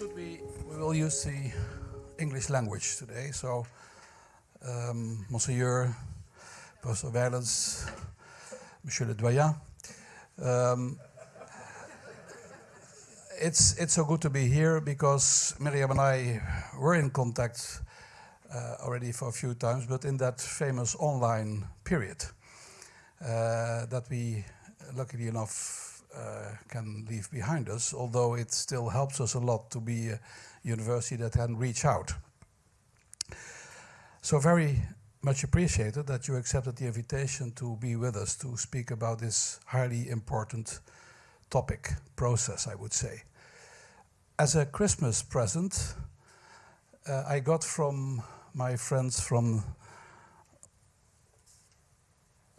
understood, we, will use the English language today. So, um, Monseigneur, Professor Wijlens, Monsieur le Doyen. Um, it's, it's so good to be here because Miriam and I were in contact uh, already for a few times, but in that famous online period uh, that we, luckily enough, can leave behind us, although it still helps us a lot to be a university that can reach out. So very much appreciated that you accepted the invitation to be with us to speak about this highly important topic, process, I would say. As a Christmas present, uh, I got from my friends from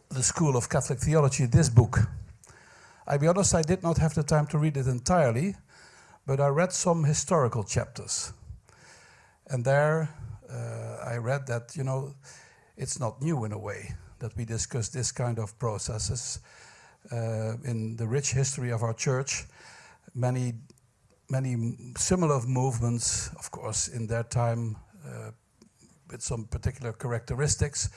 the School of Catholic Theology this book. I'll be honest, I did not have the time to read it entirely, but I read some historical chapters. And there uh, I read that, you know, it's not new in a way that we discuss this kind of processes. Uh, in the rich history of our church, many, many similar movements, of course, in their time, uh, with some particular characteristics,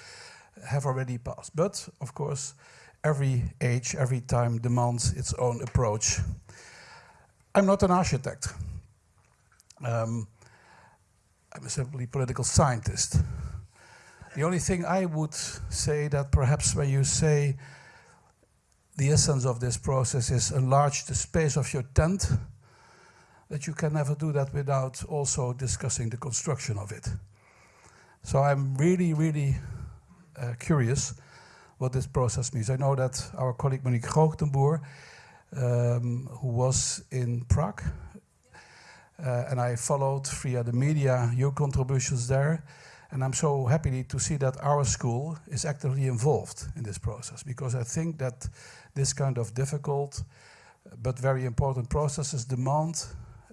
have already passed. But, of course, every age, every time demands its own approach. I'm not an architect. Um, I'm a simply political scientist. The only thing I would say that perhaps when you say the essence of this process is enlarge the space of your tent, that you can never do that without also discussing the construction of it. So I'm really, really uh, curious what this process means. I know that our colleague Monique Grotenboer, um, who was in Prague, uh, and I followed via the media your contributions there. And I'm so happy to see that our school is actively involved in this process because I think that this kind of difficult but very important processes demand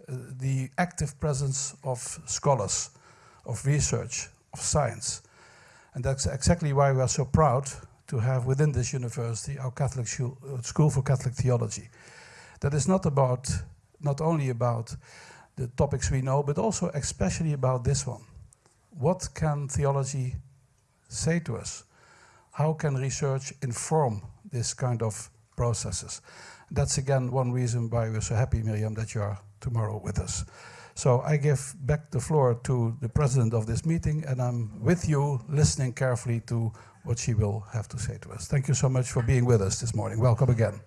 uh, the active presence of scholars, of research, of science. And that's exactly why we are so proud to have within this university our Catholic school, uh, for Catholic Theology. That is not about, not only about the topics we know, but also especially about this one. What can theology say to us? How can research inform this kind of processes? That's again one reason why we're so happy, Miriam, that you are tomorrow with us. So I give back the floor to the president of this meeting, and I'm with you listening carefully to what she will have to say to us. Thank you so much for being with us this morning. Welcome again.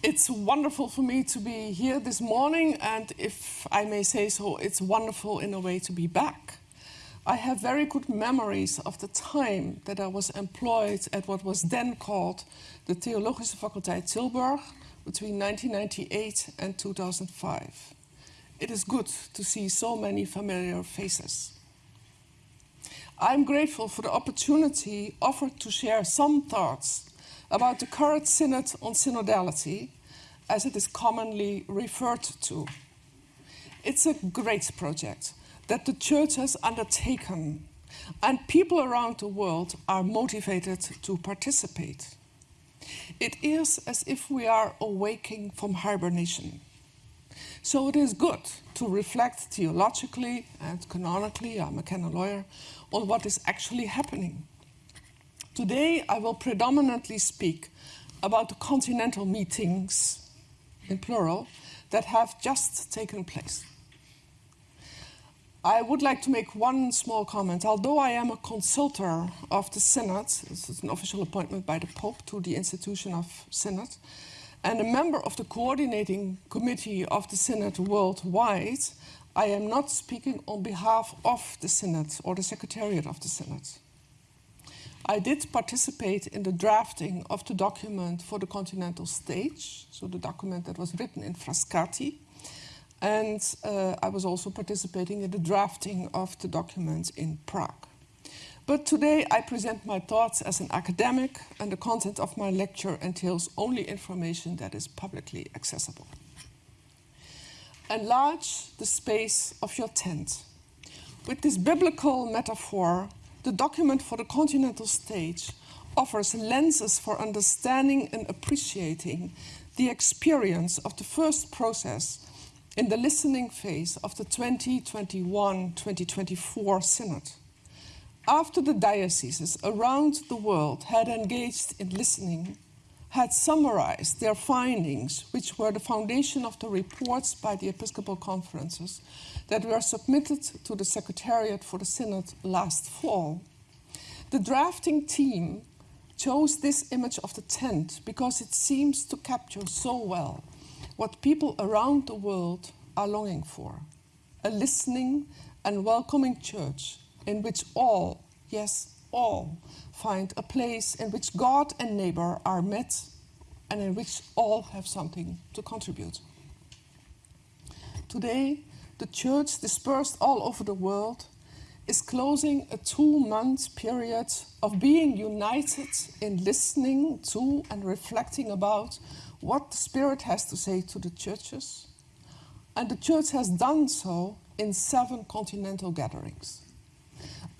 It's wonderful for me to be here this morning, and if I may say so, it's wonderful in a way to be back. I have very good memories of the time that I was employed at what was then called the Theologische Faculteit Tilburg between 1998 and 2005. It is good to see so many familiar faces. I'm grateful for the opportunity offered to share some thoughts about the current Synod on Synodality, as it is commonly referred to. It's a great project that the Church has undertaken, and people around the world are motivated to participate. It is as if we are awaking from hibernation. So it is good to reflect theologically and canonically, I'm a canon lawyer, on what is actually happening. Today, I will predominantly speak about the continental meetings, in plural, that have just taken place. I would like to make one small comment. Although I am a consultor of the Synod, this is an official appointment by the Pope to the institution of Synod, and a member of the coordinating committee of the Synod worldwide, I am not speaking on behalf of the Synod or the Secretariat of the Synod. I did participate in the drafting of the document for the continental stage, so the document that was written in Frascati. And uh, I was also participating in the drafting of the document in Prague. But today I present my thoughts as an academic and the content of my lecture entails only information that is publicly accessible. Enlarge the space of your tent. With this biblical metaphor, the document for the continental stage offers lenses for understanding and appreciating the experience of the first process in the listening phase of the 2021-2024 Synod. After the dioceses around the world had engaged in listening, had summarized their findings, which were the foundation of the reports by the Episcopal conferences that were submitted to the Secretariat for the Synod last fall. The drafting team chose this image of the tent because it seems to capture so well what people around the world are longing for a listening and welcoming church in which all, yes, all, find a place in which God and neighbor are met and in which all have something to contribute. Today, the church dispersed all over the world is closing a two month period of being united in listening to and reflecting about what the Spirit has to say to the churches. And the church has done so in seven continental gatherings.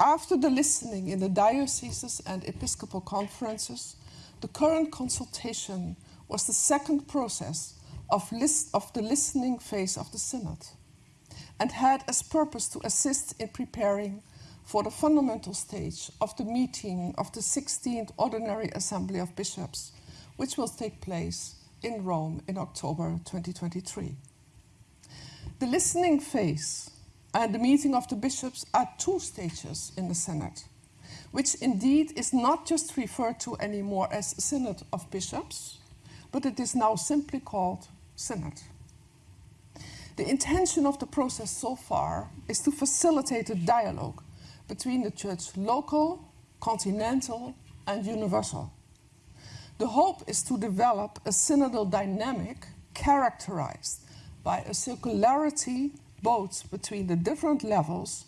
After the listening in the dioceses and episcopal conferences, the current consultation was the second process of, list, of the listening phase of the Synod and had as purpose to assist in preparing for the fundamental stage of the meeting of the 16th Ordinary Assembly of Bishops, which will take place in Rome in October 2023. The listening phase and the meeting of the bishops are two stages in the Synod, which indeed is not just referred to anymore as Synod of Bishops, but it is now simply called Synod. The intention of the process so far is to facilitate a dialogue between the church local, continental, and universal. The hope is to develop a synodal dynamic characterized by a circularity both between the different levels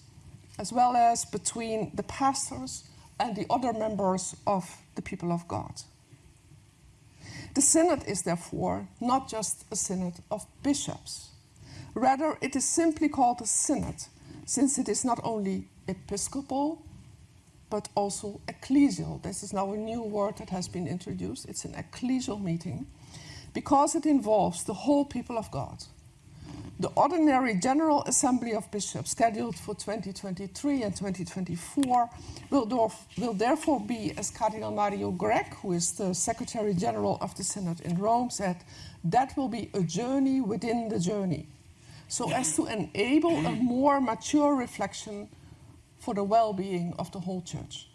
as well as between the pastors and the other members of the people of God. The synod is therefore not just a synod of bishops. Rather, it is simply called a synod, since it is not only episcopal, but also ecclesial. This is now a new word that has been introduced. It's an ecclesial meeting because it involves the whole people of God. The ordinary General Assembly of Bishops, scheduled for 2023 and 2024, will, will therefore be, as Cardinal Mario Grech, who is the Secretary General of the Synod in Rome, said, that will be a journey within the journey, so as to enable a more mature reflection for the well-being of the whole church.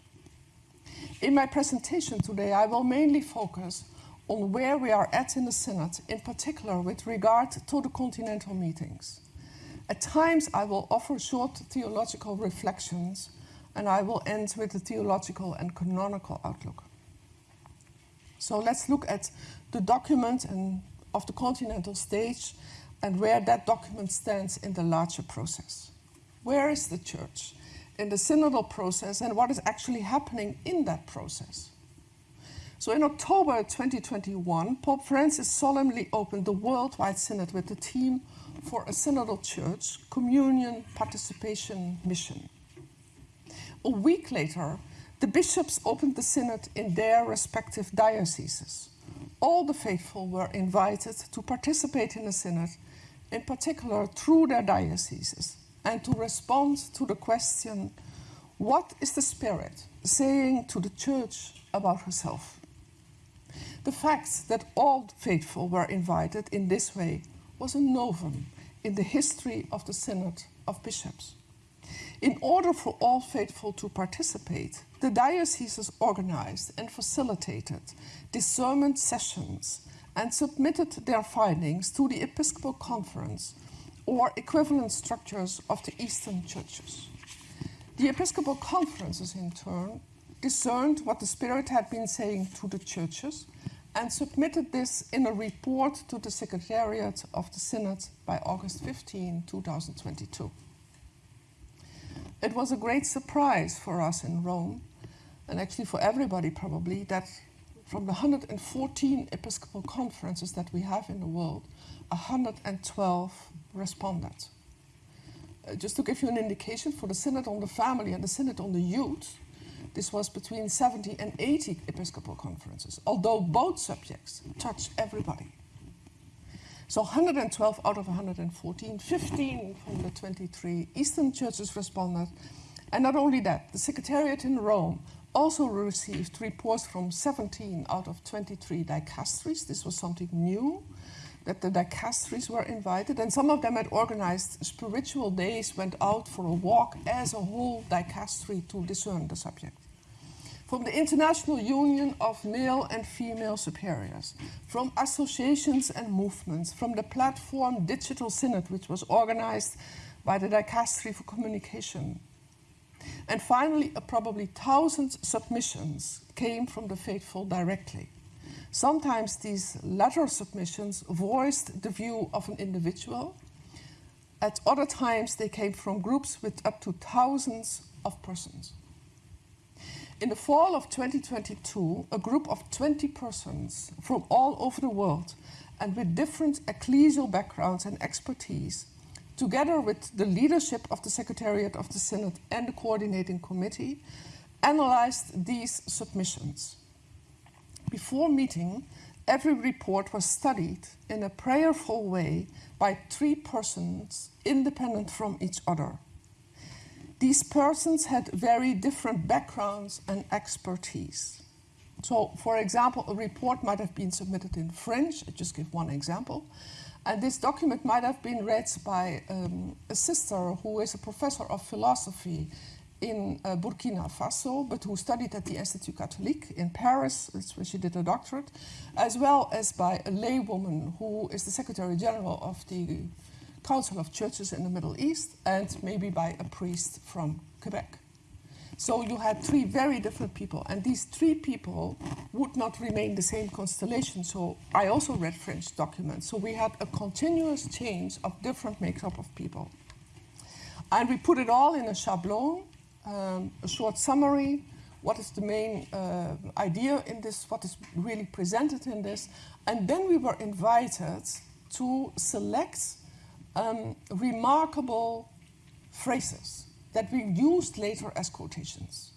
In my presentation today, I will mainly focus on where we are at in the Synod, in particular with regard to the continental meetings. At times, I will offer short theological reflections, and I will end with the theological and canonical outlook. So let's look at the document and of the continental stage and where that document stands in the larger process. Where is the church in the synodal process and what is actually happening in that process? So in October 2021, Pope Francis solemnly opened the Worldwide Synod with the theme for a synodal church, communion, participation, mission. A week later, the bishops opened the synod in their respective dioceses. All the faithful were invited to participate in the synod, in particular through their dioceses, and to respond to the question, what is the Spirit saying to the church about herself? The fact that all faithful were invited in this way was a novum in the history of the Synod of Bishops. In order for all faithful to participate, the dioceses organized and facilitated discernment sessions and submitted their findings to the Episcopal Conference or equivalent structures of the Eastern churches. The Episcopal conferences, in turn, discerned what the Spirit had been saying to the churches and submitted this in a report to the Secretariat of the Synod by August 15, 2022. It was a great surprise for us in Rome, and actually for everybody probably, that from the 114 Episcopal conferences that we have in the world, 112 responded. Uh, just to give you an indication, for the Synod on the Family and the Synod on the Youth, this was between 70 and 80 Episcopal conferences, although both subjects touch everybody. So 112 out of 114, 15 from the 23 Eastern churches responded. And not only that, the Secretariat in Rome also received reports from 17 out of 23 dicasteries. This was something new, that the dicasteries were invited, and some of them had organized spiritual days, went out for a walk as a whole dicastery to discern the subject from the International Union of Male and Female Superiors, from associations and movements, from the platform Digital Synod, which was organized by the Dicastery for Communication. And finally, uh, probably thousands submissions came from the faithful directly. Sometimes these letter submissions voiced the view of an individual. At other times, they came from groups with up to thousands of persons. In the fall of 2022, a group of 20 persons from all over the world and with different ecclesial backgrounds and expertise, together with the leadership of the Secretariat of the Synod and the Coordinating Committee, analyzed these submissions. Before meeting, every report was studied in a prayerful way by three persons independent from each other. These persons had very different backgrounds and expertise. So, for example, a report might have been submitted in French, I just give one example, and this document might have been read by um, a sister who is a professor of philosophy in uh, Burkina Faso, but who studied at the Institut Catholique in Paris, that's where she did her doctorate, as well as by a laywoman who is the Secretary General of the Council of Churches in the Middle East, and maybe by a priest from Quebec. So you had three very different people, and these three people would not remain the same constellation. So I also read French documents. So we had a continuous change of different makeup of people. And we put it all in a shablon, um, a short summary, what is the main uh, idea in this, what is really presented in this. And then we were invited to select um, remarkable phrases that we used later as quotations.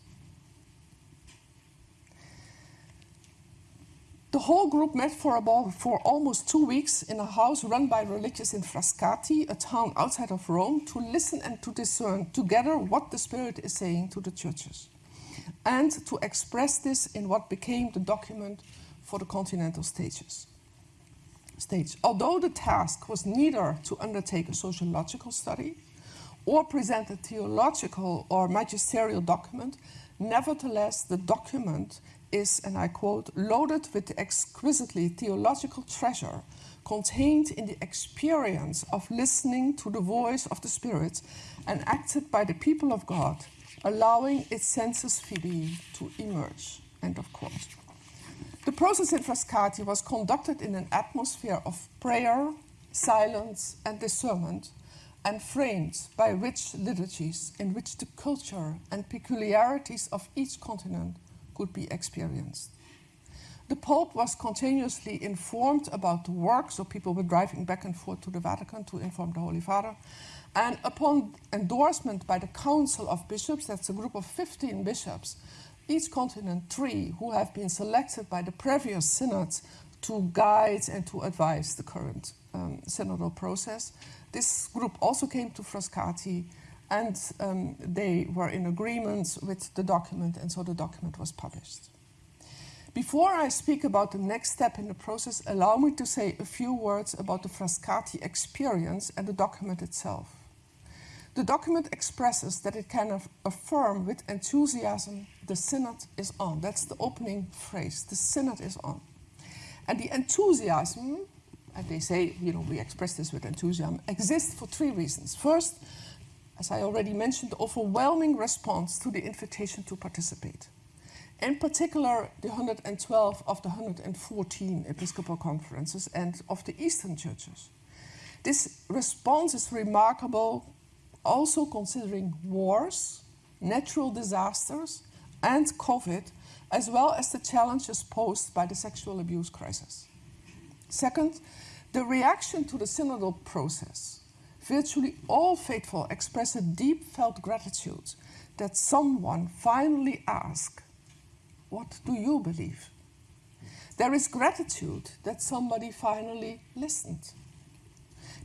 The whole group met for about for almost two weeks in a house run by religious in Frascati, a town outside of Rome, to listen and to discern together what the Spirit is saying to the churches, and to express this in what became the document for the continental stages stage. Although the task was neither to undertake a sociological study or present a theological or magisterial document, nevertheless, the document is, and I quote, loaded with the exquisitely theological treasure contained in the experience of listening to the voice of the Spirit and acted by the people of God, allowing its sensus fidei to emerge. End of quote. The process in Frascati was conducted in an atmosphere of prayer, silence, and discernment, and framed by rich liturgies in which the culture and peculiarities of each continent could be experienced. The Pope was continuously informed about the work, so people were driving back and forth to the Vatican to inform the Holy Father. And upon endorsement by the Council of Bishops, that's a group of 15 bishops, each continent three who have been selected by the previous synods to guide and to advise the current um, synodal process. This group also came to Frascati and um, they were in agreement with the document and so the document was published. Before I speak about the next step in the process, allow me to say a few words about the Frascati experience and the document itself. The document expresses that it can affirm with enthusiasm the synod is on. That's the opening phrase. The synod is on. And the enthusiasm, and they say, you know, we express this with enthusiasm, exists for three reasons. First, as I already mentioned, the overwhelming response to the invitation to participate. In particular, the 112 of the 114 Episcopal conferences and of the Eastern churches. This response is remarkable also considering wars, natural disasters, and COVID, as well as the challenges posed by the sexual abuse crisis. Second, the reaction to the synodal process. Virtually all faithful express a deep felt gratitude that someone finally asked, What do you believe? There is gratitude that somebody finally listened.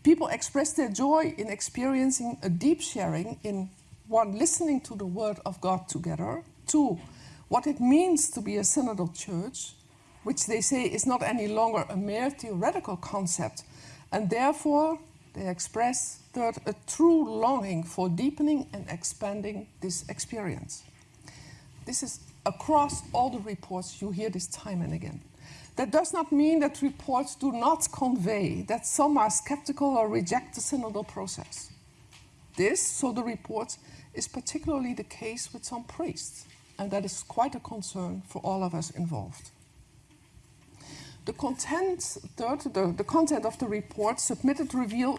People express their joy in experiencing a deep sharing in one, listening to the Word of God together, two, what it means to be a synodal church, which they say is not any longer a mere theoretical concept, and therefore they express, third, a true longing for deepening and expanding this experience. This is across all the reports you hear this time and again. That does not mean that reports do not convey that some are skeptical or reject the synodal process. This, so the reports, is particularly the case with some priests, and that is quite a concern for all of us involved. The content, third, the, the content of the report submitted reveal,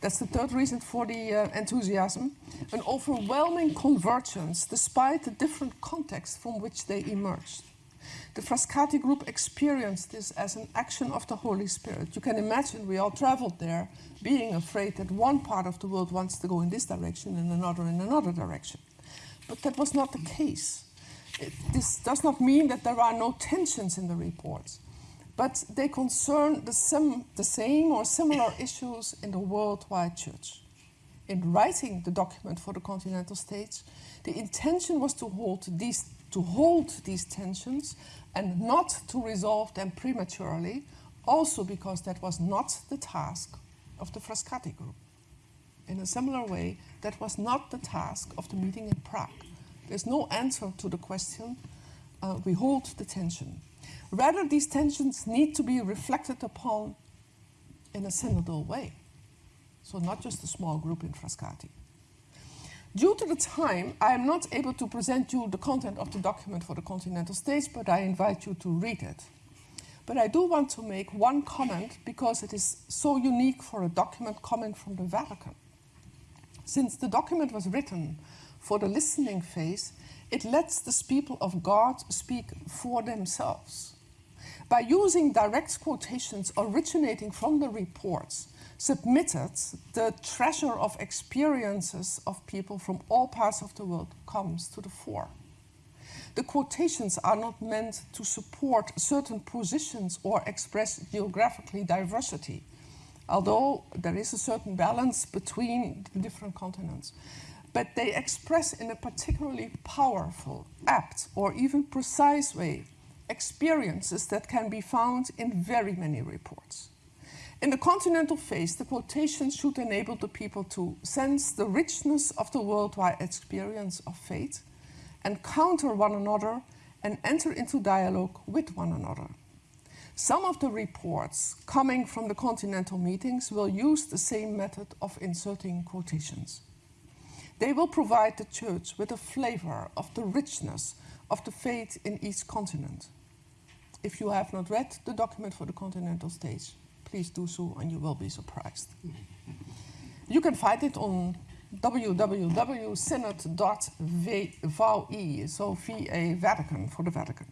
that's the third reason for the uh, enthusiasm, an overwhelming convergence despite the different contexts from which they emerged. The Frascati group experienced this as an action of the Holy Spirit. You can imagine we all traveled there being afraid that one part of the world wants to go in this direction and another in another direction. But that was not the case. It, this does not mean that there are no tensions in the reports but they concern the, sim, the same or similar issues in the worldwide church. In writing the document for the continental states, the intention was to hold these, to hold these tensions and not to resolve them prematurely, also because that was not the task of the Frascati group. In a similar way, that was not the task of the meeting in Prague. There's no answer to the question, uh, we hold the tension. Rather, these tensions need to be reflected upon in a synodal way. So not just a small group in Frascati. Due to the time, I am not able to present you the content of the document for the Continental States, but I invite you to read it. But I do want to make one comment because it is so unique for a document coming from the Vatican. Since the document was written for the listening phase, it lets the people of God speak for themselves. By using direct quotations originating from the reports submitted, the treasure of experiences of people from all parts of the world comes to the fore. The quotations are not meant to support certain positions or express geographically diversity, although there is a certain balance between the different continents. But they express in a particularly powerful, apt, or even precise way experiences that can be found in very many reports. In the continental phase, the quotations should enable the people to sense the richness of the worldwide experience of faith, and encounter one another, and enter into dialogue with one another. Some of the reports coming from the continental meetings will use the same method of inserting quotations. They will provide the church with a flavor of the richness of the faith in each continent. If you have not read the document for the continental stage, please do so and you will be surprised. you can find it on www.synod.va, so VA Vatican, for the Vatican.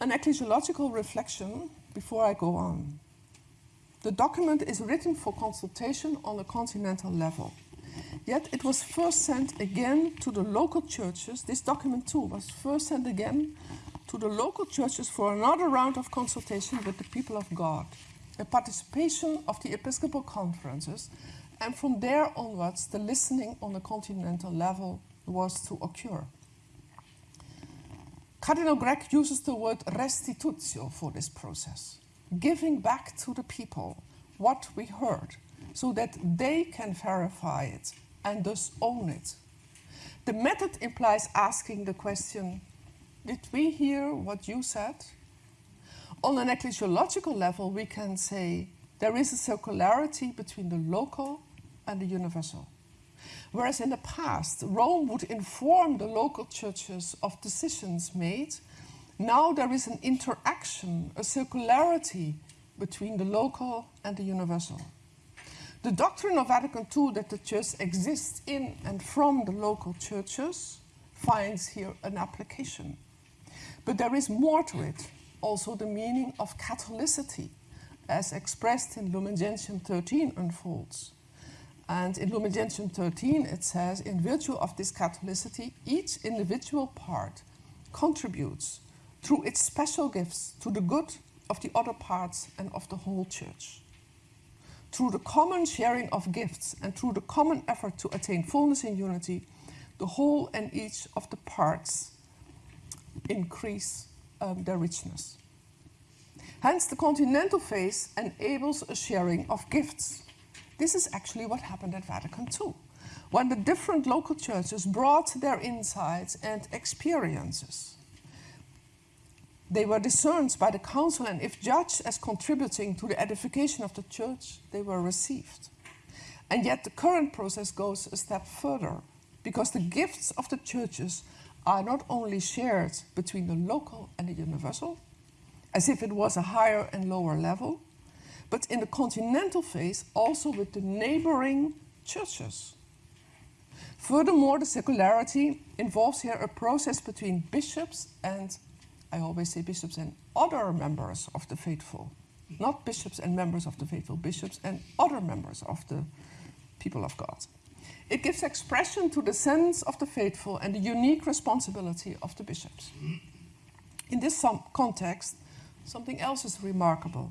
An ecclesiological reflection before I go on. The document is written for consultation on a continental level. Yet it was first sent again to the local churches. This document too was first sent again to the local churches for another round of consultation with the people of God, a participation of the Episcopal conferences, and from there onwards, the listening on the continental level was to occur. Cardinal Grech uses the word restitutio for this process, giving back to the people what we heard so that they can verify it and thus own it. The method implies asking the question did we hear what you said? On an ecclesiological level, we can say there is a circularity between the local and the universal. Whereas in the past, Rome would inform the local churches of decisions made, now there is an interaction, a circularity between the local and the universal. The doctrine of Vatican II that the church exists in and from the local churches finds here an application. But there is more to it, also the meaning of Catholicity, as expressed in Lumen Gentium 13 unfolds. And in Lumen Gentium 13 it says, in virtue of this Catholicity, each individual part contributes through its special gifts to the good of the other parts and of the whole church. through the common sharing of gifts and through the common effort to attain fullness in unity, the whole and each of the parts increase um, their richness. Hence, the continental phase enables a sharing of gifts. This is actually what happened at Vatican II, when the different local churches brought their insights and experiences. They were discerned by the council, and if judged as contributing to the edification of the church, they were received. And yet, the current process goes a step further, because the gifts of the churches are not only shared between the local and the universal, as if it was a higher and lower level, but in the continental phase also with the neighboring churches. Furthermore, the circularity involves here a process between bishops and, I always say bishops and other members of the faithful. Not bishops and members of the faithful, bishops and other members of the people of God. It gives expression to the sense of the faithful and the unique responsibility of the bishops. In this context, something else is remarkable.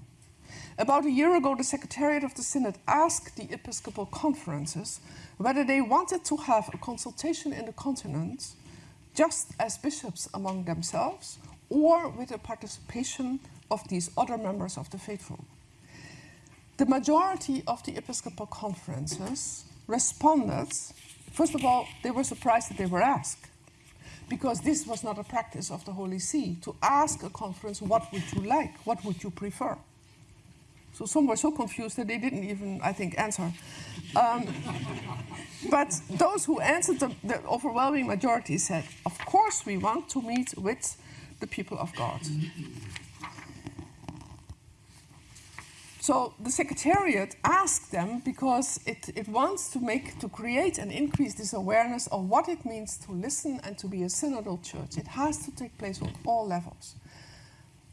About a year ago, the Secretariat of the Synod asked the Episcopal conferences whether they wanted to have a consultation in the continent just as bishops among themselves or with the participation of these other members of the faithful. The majority of the Episcopal conferences responded, first of all, they were surprised that they were asked because this was not a practice of the Holy See to ask a conference, what would you like? What would you prefer? So some were so confused that they didn't even, I think, answer. Um, but those who answered, the, the, overwhelming majority said, of course we want to meet with the people of God. So the Secretariat asked them because it, it wants to make, to create and increase this awareness of what it means to listen and to be a synodal church. It has to take place on all levels.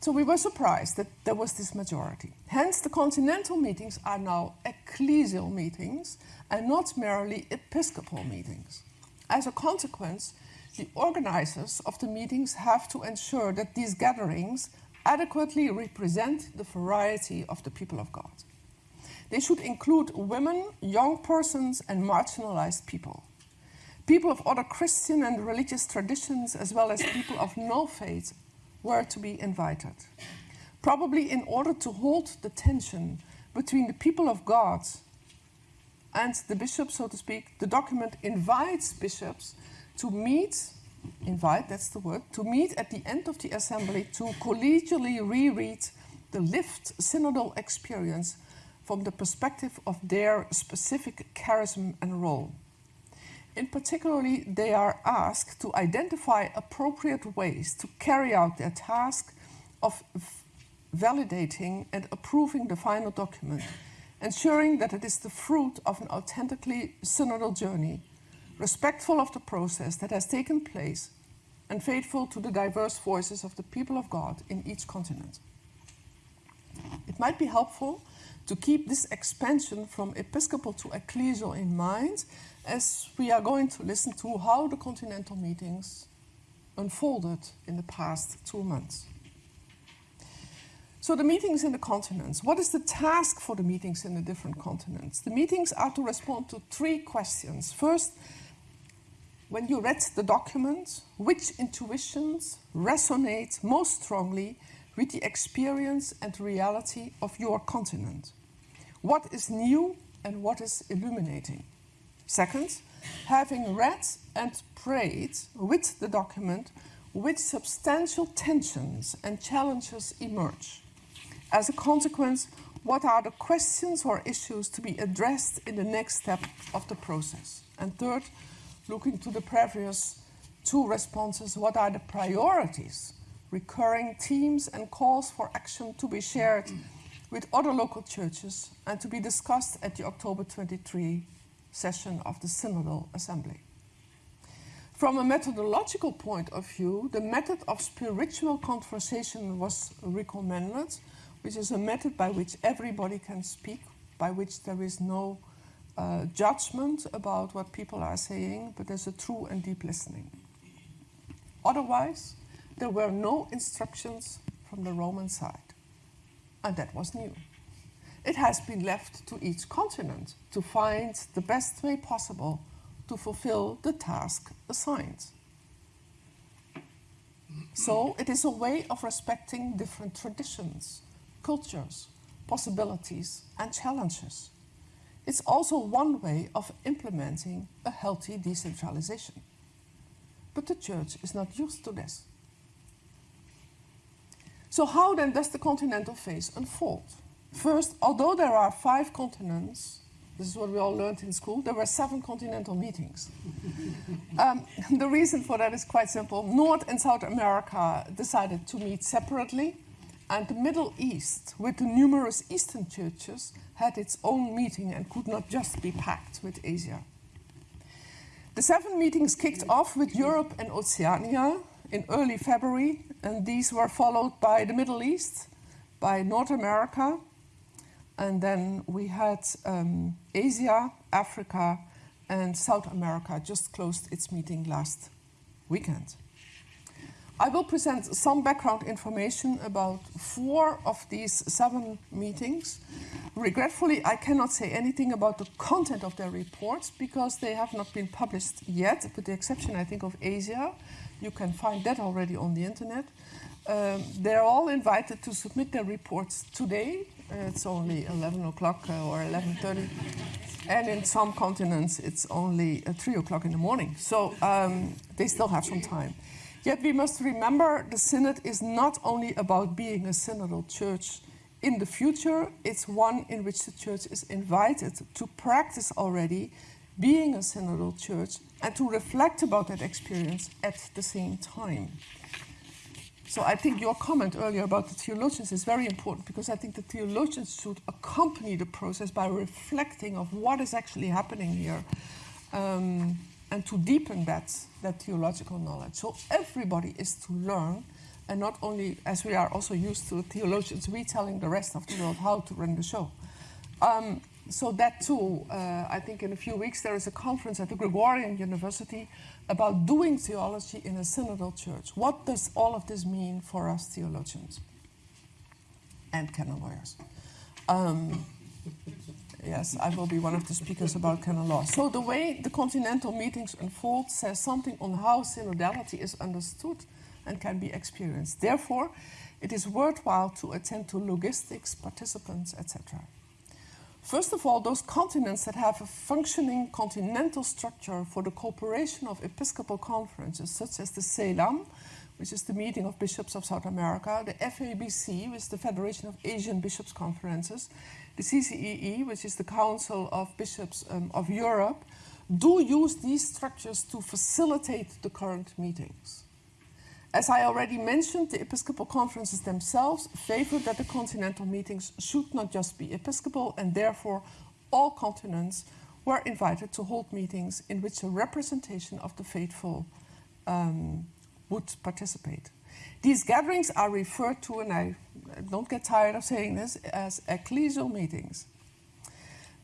So we were surprised that there was this majority. Hence, the continental meetings are now ecclesial meetings and not merely episcopal meetings. As a consequence, the organizers of the meetings have to ensure that these gatherings adequately represent the variety of the people of God. They should include women, young persons, and marginalized people. People of other Christian and religious traditions, as well as people of no faith, were to be invited. Probably in order to hold the tension between the people of God and the bishops, so to speak, the document invites bishops to meet invite, that's the word, to meet at the end of the assembly to collegially reread the lived synodal experience from the perspective of their specific charism and role. In particularly, they are asked to identify appropriate ways to carry out their task of validating and approving the final document, ensuring that it is the fruit of an authentically synodal journey respectful of the process that has taken place, and faithful to the diverse voices of the people of God in each continent. It might be helpful to keep this expansion from episcopal to ecclesial in mind as we are going to listen to how the continental meetings unfolded in the past two months. So the meetings in the continents, what is the task for the meetings in the different continents? The meetings are to respond to three questions. First, when you read the document, which intuitions resonate most strongly with the experience and reality of your continent? What is new and what is illuminating? Second, having read and prayed with the document, which substantial tensions and challenges emerge? As a consequence, what are the questions or issues to be addressed in the next step of the process? And third, looking to the previous two responses, what are the priorities, recurring themes and calls for action to be shared with other local churches and to be discussed at the October 23 session of the Synodal Assembly. From a methodological point of view, the method of spiritual conversation was recommended, which is a method by which everybody can speak, by which there is no uh, judgment about what people are saying, but there's a true and deep listening. Otherwise, there were no instructions from the Roman side. And that was new. it has been left to each continent to find the best way possible to fulfill the task assigned. So it is a way of respecting different traditions, cultures, possibilities, and challenges. It's also one way of implementing a healthy decentralization. But the church is not used to this. So, how then does the continental phase unfold? First, although there are five continents, this is what we all learned in school, there were seven continental meetings. um, the reason for that is quite simple. North and South America decided to meet separately, and the Middle East, with the numerous Eastern churches, had its own meeting and could not just be packed with Asia. The seven meetings kicked off with Europe and Oceania in early February, and these were followed by the Middle East, by North America, and then we had um, Asia, Africa, and South America just closed its meeting last weekend. I will present some background information about four of these seven meetings. Regretfully, I cannot say anything about the content of their reports because they have not been published yet, with the exception, I think, of Asia. You can find that already on the internet. Um, they're all invited to submit their reports today. Uh, it's only 11 o'clock uh, or 11.30. and in some continents, it's only uh, 3 o'clock in the morning. So um, they still have some time. Yet we must remember the Synod is not only about being a synodal church in the future, it's one in which the church is invited to practice already being a synodal church and to reflect about that experience at the same time. So I think your comment earlier about the theologians is very important because I think the theologians should accompany the process by reflecting of what is actually happening here. Um, and to deepen that, that theological knowledge. So everybody is to learn, and not only, as we are also used to theologians retelling the rest of the world how to run the show. Um, so that too, uh, I think in a few weeks there is a conference at the Gregorian University about doing theology in a synodal church. What does all of this mean for us theologians and canon lawyers? Um, Yes, I will be one of the speakers about canon law. So the way the continental meetings unfold says something on how synodality is understood and can be experienced. Therefore, it is worthwhile to attend to logistics, participants, etc. First of all, those continents that have a functioning continental structure for the cooperation of episcopal conferences, such as the CELAM, which is the meeting of bishops of South America, the FABC, which is the Federation of Asian Bishops' Conferences, the CCEE, which is the Council of Bishops um, of Europe, do use these structures to facilitate the current meetings. As I already mentioned, the Episcopal conferences themselves favor that the continental meetings should not just be Episcopal, and therefore all continents were invited to hold meetings in which a representation of the faithful um, would participate. These gatherings are referred to, and I don't get tired of saying this, as ecclesial meetings.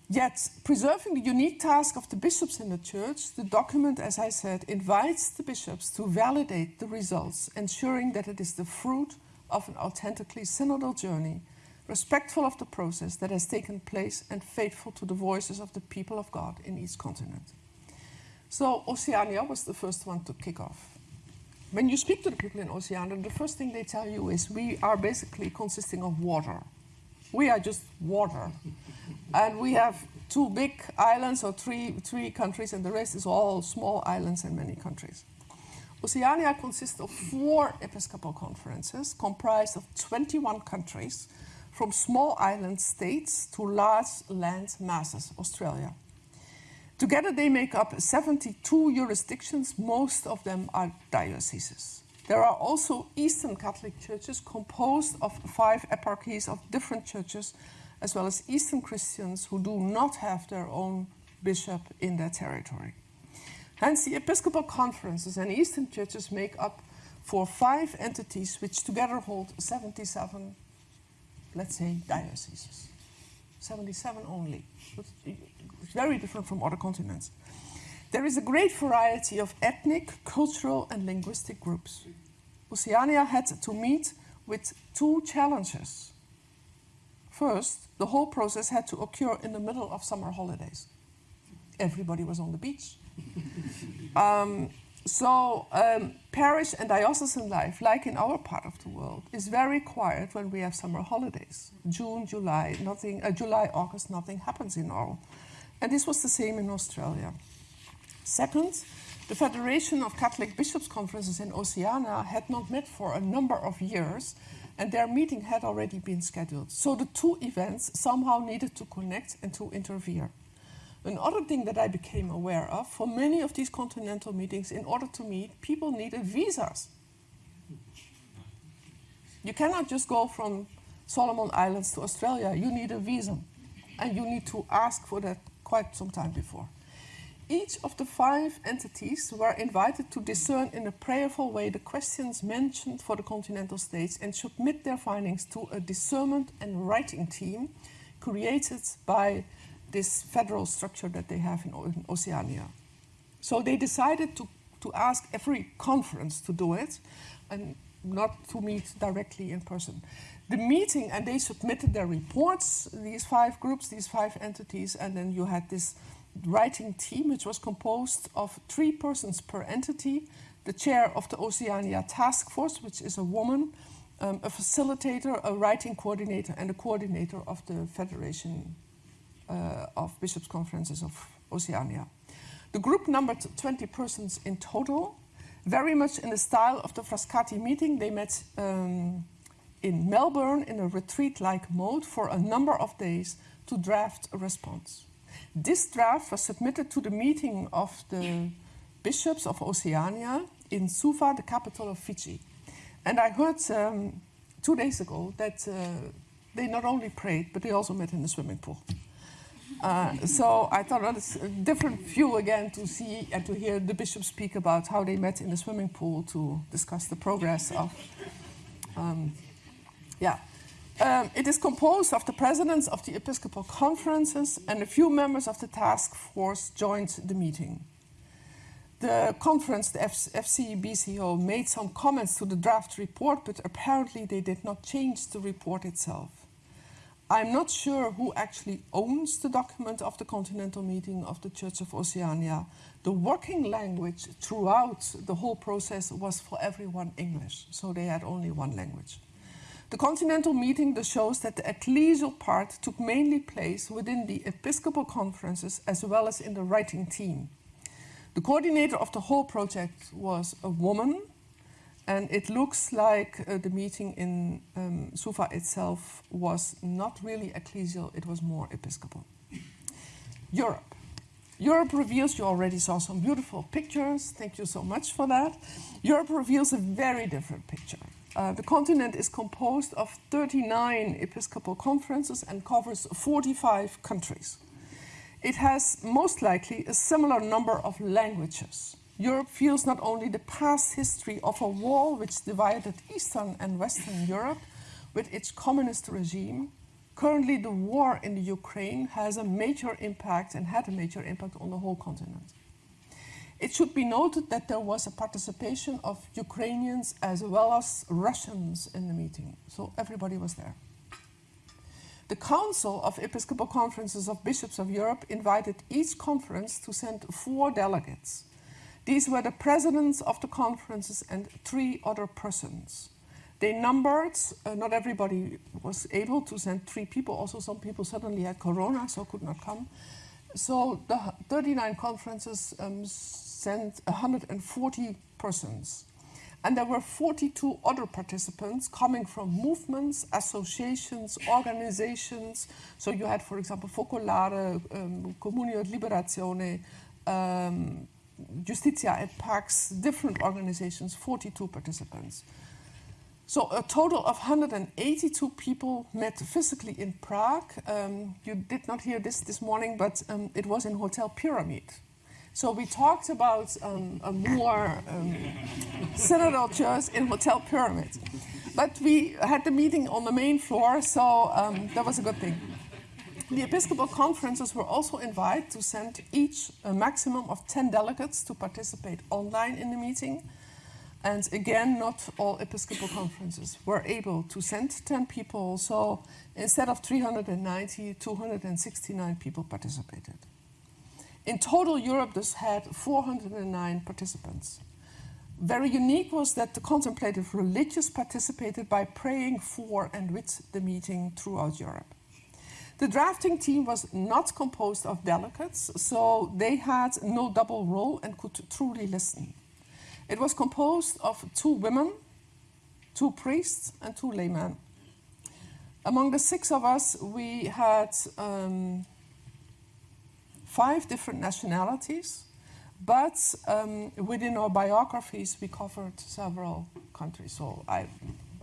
Yet, preserving the unique task of the bishops in the church, the document, as I said, invites the bishops to validate the results, ensuring that it is the fruit of an authentically synodal journey, respectful of the process that has taken place and faithful to the voices of the people of God in each continent. So, Oceania was the first one to kick off when you speak to the people in Oceania, the first thing they tell you is we are basically consisting of water. We are just water. and we have two big islands or three, three countries, and the rest is all small islands and many countries. Oceania consists of four episcopal conferences comprised of 21 countries, from small island states to large land masses, Australia. Together they make up 72 jurisdictions, most of them are dioceses. There are also Eastern Catholic churches composed of five eparchies of different churches, as well as Eastern Christians who do not have their own bishop in their territory. Hence, the Episcopal conferences and Eastern churches make up for five entities which together hold 77, let's say, dioceses. 77 only very different from other continents. There is a great variety of ethnic, cultural, and linguistic groups. Oceania had to meet with two challenges. First, the whole process had to occur in the middle of summer holidays. Everybody was on the beach. um, so um, parish and diocesan life, like in our part of the world, is very quiet when we have summer holidays. June, July, nothing. Uh, July, August, nothing happens in all. And this was the same in Australia. Second, the Federation of Catholic Bishops' Conferences in Oceania had not met for a number of years, and their meeting had already been scheduled. So the two events somehow needed to connect and to interfere. Another thing that I became aware of, for many of these continental meetings, in order to meet, people needed visas. You cannot just go from Solomon Islands to Australia. You need a visa. And you need to ask for that quite some time before. Each of the five entities were invited to discern in a prayerful way the questions mentioned for the continental states and submit their findings to a discernment and writing team created by this federal structure that they have in, Oceania. So they decided to, to ask every conference to do it and not to meet directly in person. The meeting, and they submitted their reports, these five groups, these five entities, and then you had this writing team, which was composed of three persons per entity, the chair of the Oceania Task Force, which is a woman, um, a facilitator, a writing coordinator, and a coordinator of the Federation uh, of Bishops' Conferences of Oceania. The group numbered 20 persons in total, very much in the style of the Frascati meeting. They met um, in Melbourne in a retreat-like mode for a number of days to draft a response. This draft was submitted to the meeting of the bishops of Oceania in Suva, the capital of Fiji. And I heard um, two days ago that uh, they not only prayed, but they also met in the swimming pool. Uh, so I thought well, it's a different view again to see and to hear the bishop speak about how they met in the swimming pool to discuss the progress of. Um, yeah. Um, it is composed of the presidents of the Episcopal conferences and a few members of the task force joined the meeting. The conference, the FCBCO, made some comments to the draft report, but apparently they did not change the report itself. I'm not sure who actually owns the document of the Continental Meeting of the Church of Oceania. The working language throughout the whole process was for everyone English, so they had only one language. The Continental Meeting shows that the ecclesial part took mainly place within the Episcopal conferences as well as in the writing team. The coordinator of the whole project was a woman, and it looks like uh, the meeting in um, Suva itself was not really ecclesial, it was more episcopal. Europe. Europe reveals, you already saw some beautiful pictures, thank you so much for that. Europe reveals a very different picture. Uh, the continent is composed of 39 episcopal conferences and covers 45 countries. It has most likely a similar number of languages. Europe feels not only the past history of a wall which divided Eastern and Western Europe with its communist regime, currently the war in the Ukraine has a major impact and had a major impact on the whole continent. It should be noted that there was a participation of Ukrainians as well as Russians in the meeting, so everybody was there. The Council of Episcopal Conferences of Bishops of Europe invited each conference to send four delegates these were the presidents of the conferences and three other persons. They numbered, uh, not everybody was able to send three people. Also, some people suddenly had corona, so could not come. So the 39 conferences um, 140 persons. And there were 42 other participants coming from movements, associations, organizations. So you had, for example, Focolare, um, Comunio Liberazione, um, Justitia et Pax, different organizations, 42 participants. So a total of 182 people met physically in Prague. Um, you did not hear this this morning, but um, it was in Hotel Pyramid. So we talked about um, a more um, church in Hotel Pyramid. But we had the meeting on the main floor, so um, that was a good thing. The Episcopal conferences were also invited to send each a maximum of 10 delegates to participate online in the meeting. And again, not all Episcopal conferences were able to send 10 people, so instead of 390, 269 people participated. In total, Europe thus had 409 participants. Very unique was that the contemplative religious participated by praying for and with the meeting throughout Europe. The drafting team was not composed of delegates, so they had no double role and could truly listen. It was composed of two women, two priests, and two laymen. Among the six of us, we had um, five different nationalities but um, within our biographies, we covered several countries. So I,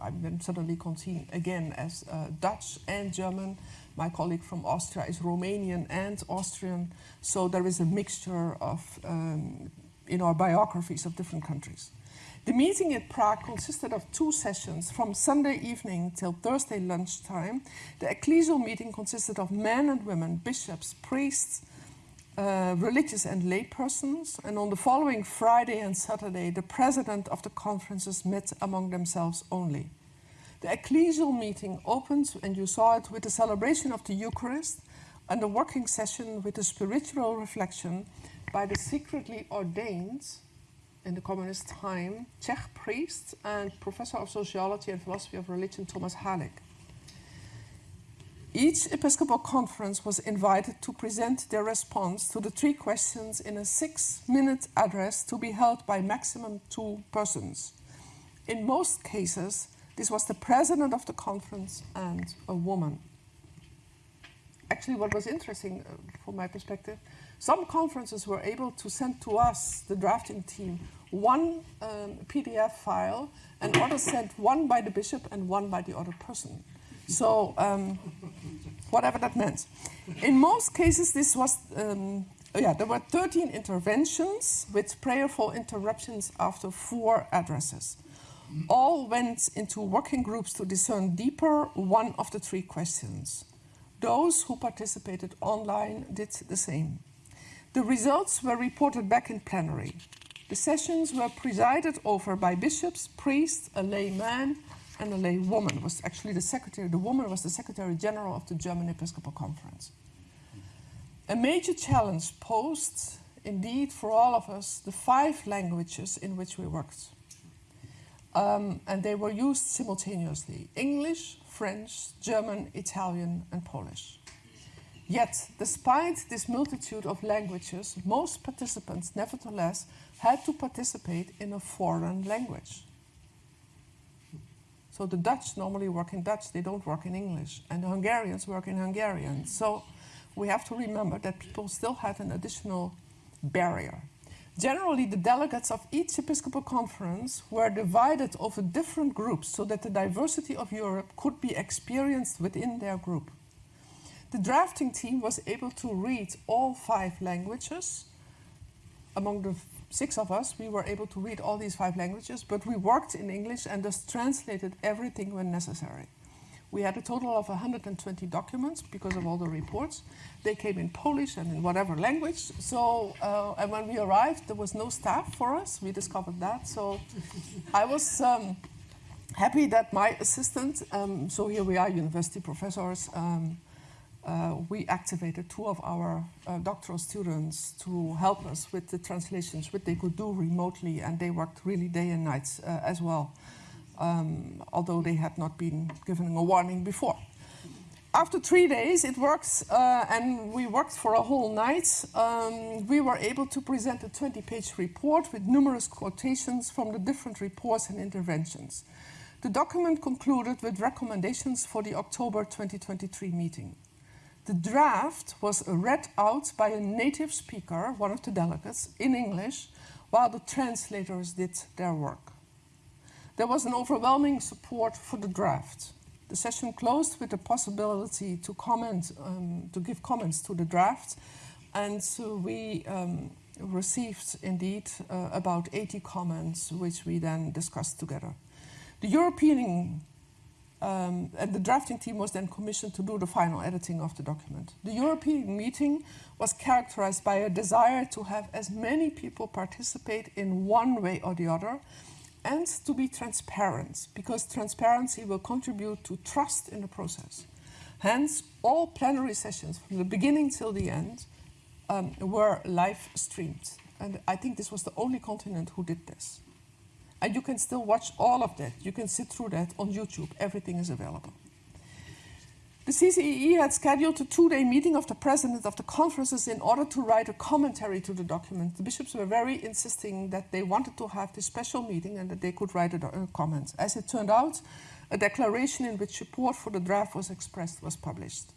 I've been suddenly seen again as uh, Dutch and German. My colleague from Austria is Romanian and Austrian. So there is a mixture of, um, in our biographies of different countries. The meeting at Prague consisted of two sessions from Sunday evening till Thursday lunchtime. The ecclesial meeting consisted of men and women, bishops, priests, uh, religious and lay persons, and on the following Friday and Saturday, the president of the conferences met among themselves only. The ecclesial meeting opened, and you saw it, with the celebration of the Eucharist and a working session with a spiritual reflection by the secretly ordained, in the communist time, Czech priest and professor of sociology and philosophy of religion, Thomas Halík. Each Episcopal conference was invited to present their response to the three questions in a six-minute address to be held by maximum two persons. In most cases, this was the president of the conference and a woman. Actually, what was interesting uh, from my perspective, some conferences were able to send to us, the drafting team, one um, PDF file, and others sent one by the bishop and one by the other person. So, um, whatever that meant. In most cases, this was, um, yeah, there were 13 interventions with prayerful interruptions after four addresses. All went into working groups to discern deeper one of the three questions. Those who participated online did the same. The results were reported back in plenary. The sessions were presided over by bishops, priests, a layman, and a lay woman was actually the secretary, the woman was the secretary general of the German Episcopal Conference. A major challenge posed, indeed, for all of us, the five languages in which we worked. Um, and they were used simultaneously, English, French, German, Italian, and Polish. Yet, despite this multitude of languages, most participants nevertheless had to participate in a foreign language. So the Dutch normally work in Dutch, they don't work in English. And the Hungarians work in Hungarian. So we have to remember that people still had an additional barrier. Generally, the delegates of each Episcopal conference were divided over different groups so that the diversity of Europe could be experienced within their group. The drafting team was able to read all five languages among the six of us, we were able to read all these five languages, but we worked in English and just translated everything when necessary. We had a total of 120 documents because of all the reports. They came in Polish and in whatever language. So, uh, and when we arrived, there was no staff for us. We discovered that. So, I was um, happy that my assistant, um, so here we are, university professors, um, uh, we activated two of our uh, doctoral students to help us with the translations, which they could do remotely, and they worked really day and night uh, as well, um, although they had not been given a warning before. After three days, it works, uh, and we worked for a whole night. Um, we were able to present a 20-page report with numerous quotations from the different reports and interventions. The document concluded with recommendations for the October 2023 meeting. The draft was read out by a native speaker, one of the delegates, in English, while the translators did their work. There was an overwhelming support for the draft. The session closed with the possibility to comment, um, to give comments to the draft, and so we um, received indeed uh, about 80 comments, which we then discussed together. The European um, and the drafting team was then commissioned to do the final editing of the document. The European meeting was characterized by a desire to have as many people participate in one way or the other and to be transparent, because transparency will contribute to trust in the process. Hence, all plenary sessions from the beginning till the end um, were live streamed. And I think this was the only continent who did this. And you can still watch all of that. You can sit through that on YouTube. Everything is available. The CCEE had scheduled a two-day meeting of the president of the conferences in order to write a commentary to the document. The bishops were very insisting that they wanted to have this special meeting and that they could write a, a uh, comment. As it turned out, a declaration in which support for the draft was expressed was published.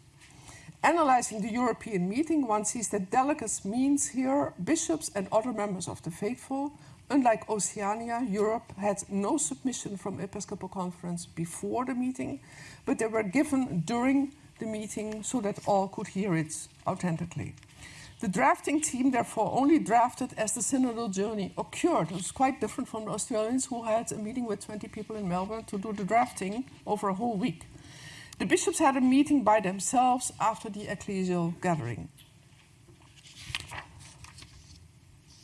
Analyzing the European meeting, one sees that delegates means here bishops and other members of the faithful Unlike Oceania, Europe had no submission from Episcopal Conference before the meeting, but they were given during the meeting so that all could hear it authentically. The drafting team therefore only drafted as the synodal journey occurred. It was quite different from the Australians who had a meeting with 20 people in Melbourne to do the drafting over a whole week. The bishops had a meeting by themselves after the ecclesial gathering.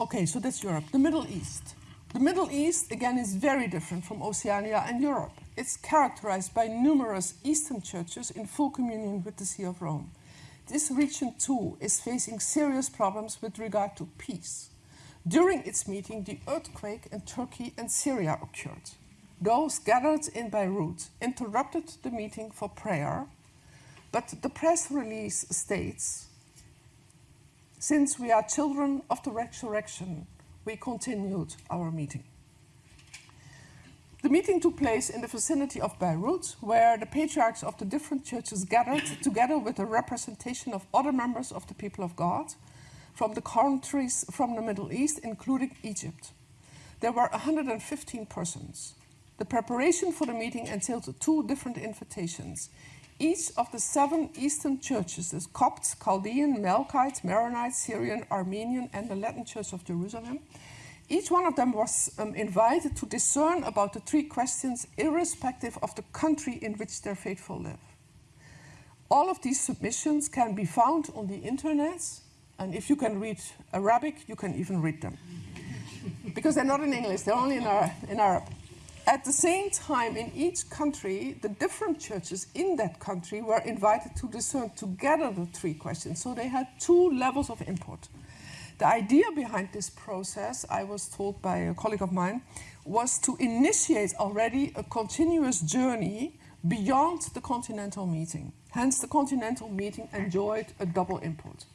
Okay, so that's Europe. The Middle East. The Middle East, again, is very different from Oceania and Europe. It's characterized by numerous Eastern churches in full communion with the See of Rome. This region, too, is facing serious problems with regard to peace. During its meeting, the earthquake in Turkey and Syria occurred. Those gathered in Beirut interrupted the meeting for prayer, but the press release states since we are children of the resurrection, we continued our meeting. The meeting took place in the vicinity of Beirut, where the patriarchs of the different churches gathered together with a representation of other members of the people of God from the countries from the Middle East, including Egypt. There were 115 persons. The preparation for the meeting entailed two different invitations each of the seven Eastern churches, the Copts, Chaldean, Melkites, Maronites, Syrian, Armenian, and the Latin Church of Jerusalem, each one of them was um, invited to discern about the three questions, irrespective of the country in which their faithful live. All of these submissions can be found on the internet, and if you can read Arabic, you can even read them. because they're not in English, they're only in, in Arab. At the same time, in each country, the different churches in that country were invited to discern together the three questions. So they had two levels of input. The idea behind this process, I was told by a colleague of mine, was to initiate already a continuous journey beyond the continental meeting. Hence, the continental meeting enjoyed a double input.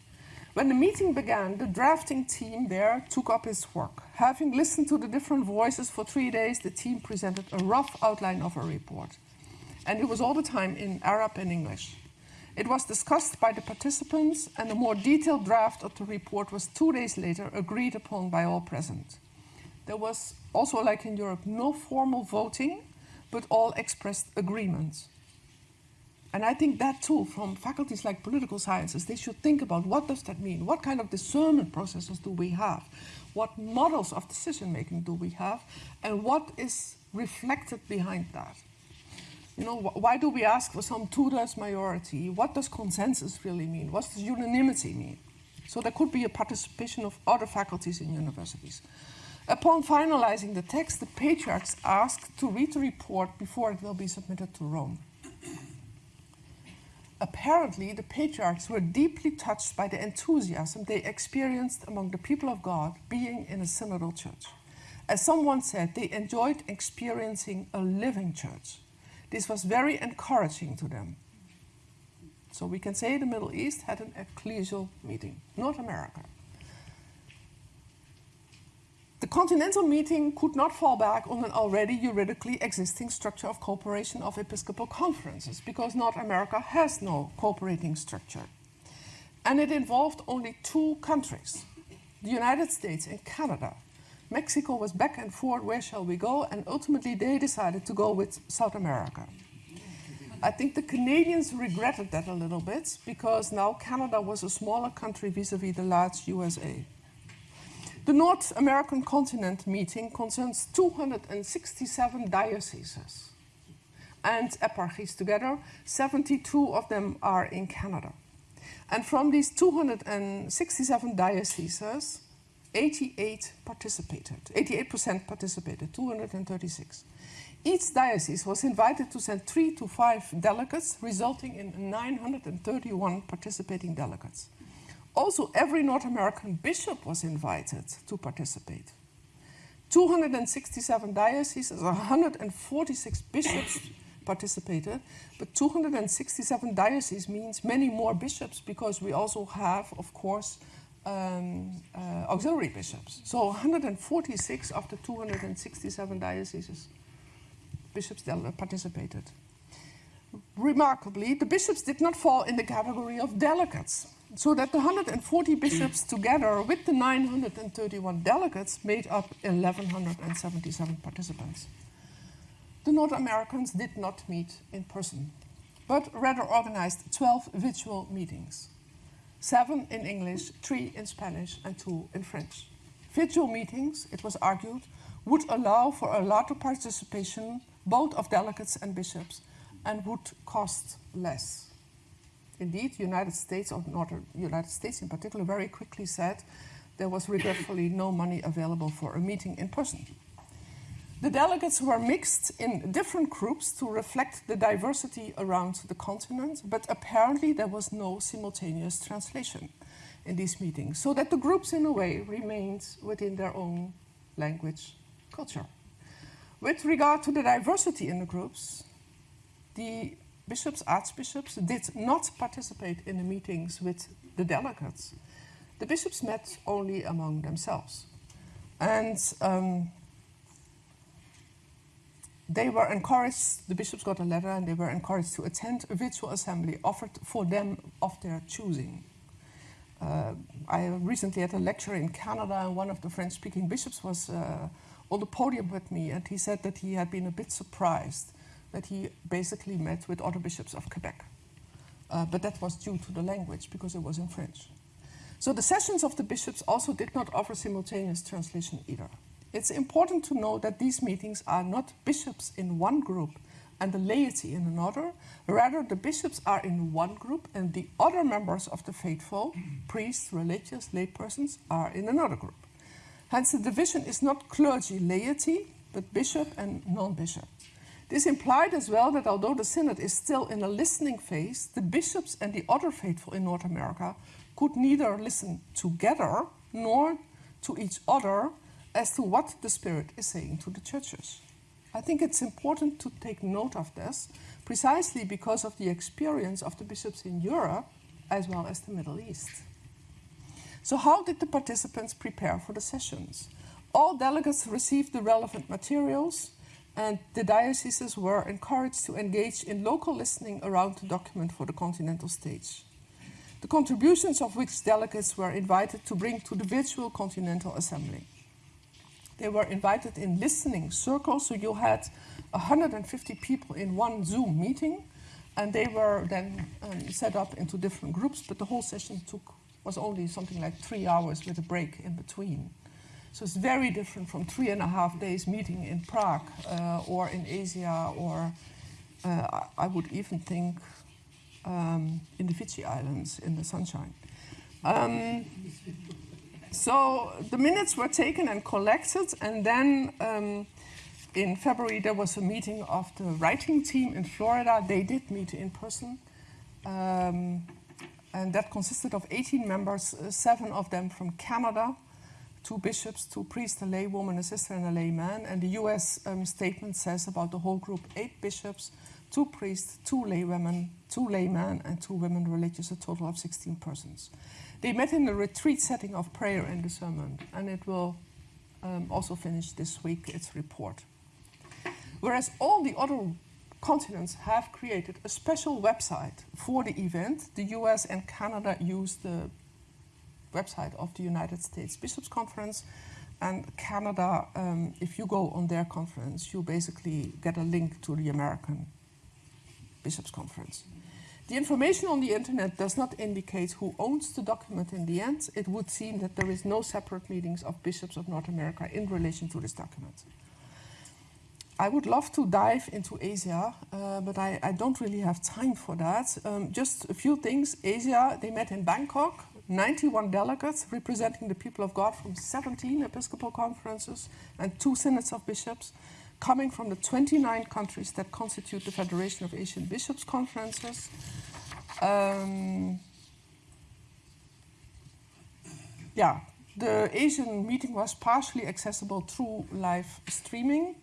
When the meeting began, the drafting team there took up its work. Having listened to the different voices for three days, the team presented a rough outline of a report. And it was all the time in Arab and English. It was discussed by the participants, and a more detailed draft of the report was two days later agreed upon by all present. There was also, like in Europe, no formal voting, but all expressed agreement. And I think that too, from faculties like political sciences, they should think about what does that mean? What kind of discernment processes do we have? What models of decision making do we have? And what is reflected behind that? You know, wh why do we ask for some two-thirds majority? What does consensus really mean? What does unanimity mean? So there could be a participation of other faculties in universities. Upon finalizing the text, the patriarchs asked to read the report before it will be submitted to Rome. Apparently, the patriarchs were deeply touched by the enthusiasm they experienced among the people of God being in a synodal church. As someone said, they enjoyed experiencing a living church. This was very encouraging to them. So we can say the Middle East had an ecclesial meeting, not America. The continental meeting could not fall back on an already juridically existing structure of cooperation of episcopal conferences because North America has no cooperating structure. And it involved only two countries, the United States and Canada. Mexico was back and forth, where shall we go? And ultimately they decided to go with South America. I think the Canadians regretted that a little bit because now Canada was a smaller country vis-a-vis -vis the large USA. The North American continent meeting concerns 267 dioceses and eparchies together. 72 of them are in Canada. And from these 267 dioceses, 88 participated. 88% participated, 236. Each diocese was invited to send three to five delegates, resulting in 931 participating delegates. Also, every North American bishop was invited to participate. 267 dioceses, 146 bishops participated, but 267 dioceses means many more bishops because we also have, of course, um, uh, auxiliary bishops. So 146 of the 267 dioceses bishops participated. Remarkably, the bishops did not fall in the category of delegates, so that the 140 bishops together with the 931 delegates made up 1177 participants. The North Americans did not meet in person, but rather organized 12 virtual meetings. Seven in English, three in Spanish, and two in French. Virtual meetings, it was argued, would allow for a larger participation both of delegates and bishops and would cost less. Indeed, United States, or Northern United States in particular, very quickly said there was regretfully no money available for a meeting in person. The delegates were mixed in different groups to reflect the diversity around the continent, but apparently there was no simultaneous translation in these meetings, so that the groups in a way remained within their own language culture. With regard to the diversity in the groups, the bishops, archbishops, did not participate in the meetings with the delegates. The bishops met only among themselves. And um, they were encouraged, the bishops got a letter and they were encouraged to attend a virtual assembly offered for them of their choosing. Uh, I recently had a lecture in Canada and one of the French speaking bishops was uh, on the podium with me, and he said that he had been a bit surprised that he basically met with other bishops of Quebec. Uh, but that was due to the language because it was in French. So the sessions of the bishops also did not offer simultaneous translation either. It's important to know that these meetings are not bishops in one group and the laity in another. Rather, the bishops are in one group and the other members of the faithful, priests, religious, laypersons, are in another group. Hence, the division is not clergy laity, but bishop and non bishop. This implied as well that although the synod is still in a listening phase, the bishops and the other faithful in North America could neither listen together nor to each other as to what the Spirit is saying to the churches. I think it's important to take note of this precisely because of the experience of the bishops in Europe as well as the Middle East. So how did the participants prepare for the sessions? All delegates received the relevant materials and the dioceses were encouraged to engage in local listening around the document for the continental stage. The contributions of which delegates were invited to bring to the virtual Continental Assembly. They were invited in listening circles, so you had 150 people in one Zoom meeting, and they were then um, set up into different groups, but the whole session took was only something like three hours with a break in between. So it's very different from three and a half days meeting in Prague uh, or in Asia or uh, I would even think um, in the Fiji Islands in the sunshine. Um, so the minutes were taken and collected and then um, in February there was a meeting of the writing team in Florida. They did meet in person. Um, and that consisted of 18 members, uh, seven of them from Canada, two bishops, two priests, a laywoman, a sister, and a layman. And the US um, statement says about the whole group eight bishops, two priests, two laywomen, two laymen, and two women religious, a total of 16 persons. They met in a retreat setting of prayer and discernment, and it will um, also finish this week its report. Whereas all the other continents have created a special website for the event. The US and Canada use the website of the United States Bishops' Conference. And Canada, um, if you go on their conference, you basically get a link to the American Bishops' Conference. The information on the internet does not indicate who owns the document in the end. It would seem that there is no separate meetings of bishops of North America in relation to this document. I would love to dive into Asia, uh, but I, I, don't really have time for that. Um, just a few things. Asia, they met in Bangkok. 91 delegates representing the people of God from 17 episcopal conferences and two synods of bishops, coming from the 29 countries that constitute the Federation of Asian Bishops' Conferences. Um, yeah, the Asian meeting was partially accessible through live streaming.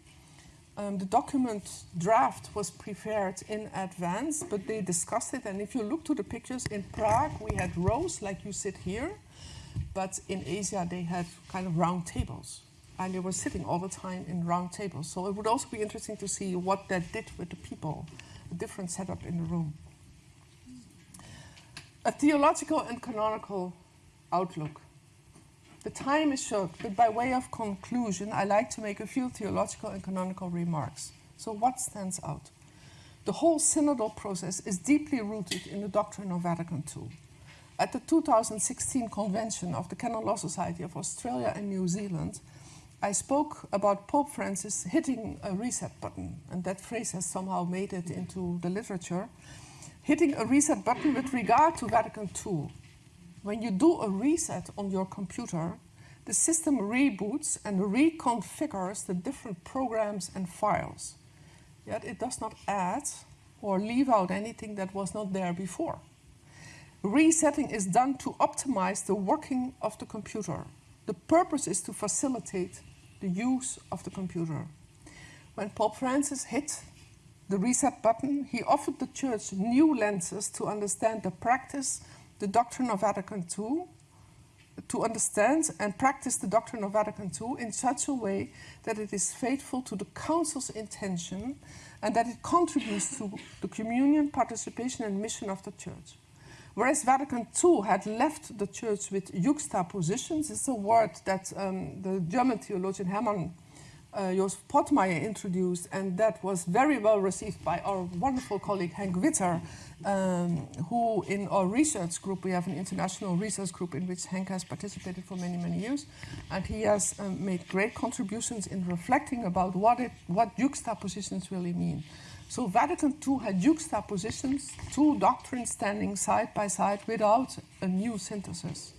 Um, the document draft was prepared in advance, but they discussed it. And if you look to the pictures in Prague, we had rows like you sit here, but in Asia they had kind of round tables. And they were sitting all the time in round tables. So it would also be interesting to see what that did with the people, a different setup in the room. A theological and canonical outlook. The time is short, but by way of conclusion, I like to make a few theological and canonical remarks. So, what stands out? The whole synodal process is deeply rooted in the doctrine of Vatican II. At the 2016 convention of the Canon Law Society of Australia and New Zealand, I spoke about Pope Francis hitting a reset button, and that phrase has somehow made it into the literature. Hitting a reset button with regard to Vatican II when you do a reset on your computer, the system reboots and reconfigures the different programs and files. Yet it does not add or leave out anything that was not there before. Resetting is done to optimize the working of the computer. The purpose is to facilitate the use of the computer. When Pope Francis hit the reset button, he offered the church new lenses to understand the practice the doctrine of Vatican II, to understand and practice the doctrine of Vatican II in such a way that it is faithful to the Council's intention and that it contributes to the communion, participation, and mission of the Church. Whereas Vatican II had left the Church with juxtapositions, it's a word that um, the German theologian Hermann uh, Josef Pottmeyer introduced, and that was very well received by our wonderful colleague Henk Witte, um, who in our research group, we have an international research group in which Hank has participated for many, many years, and he has um, made great contributions in reflecting about what, it, what juxtapositions really mean. So Vatican II had juxtapositions, two doctrines standing side by side without a new synthesis.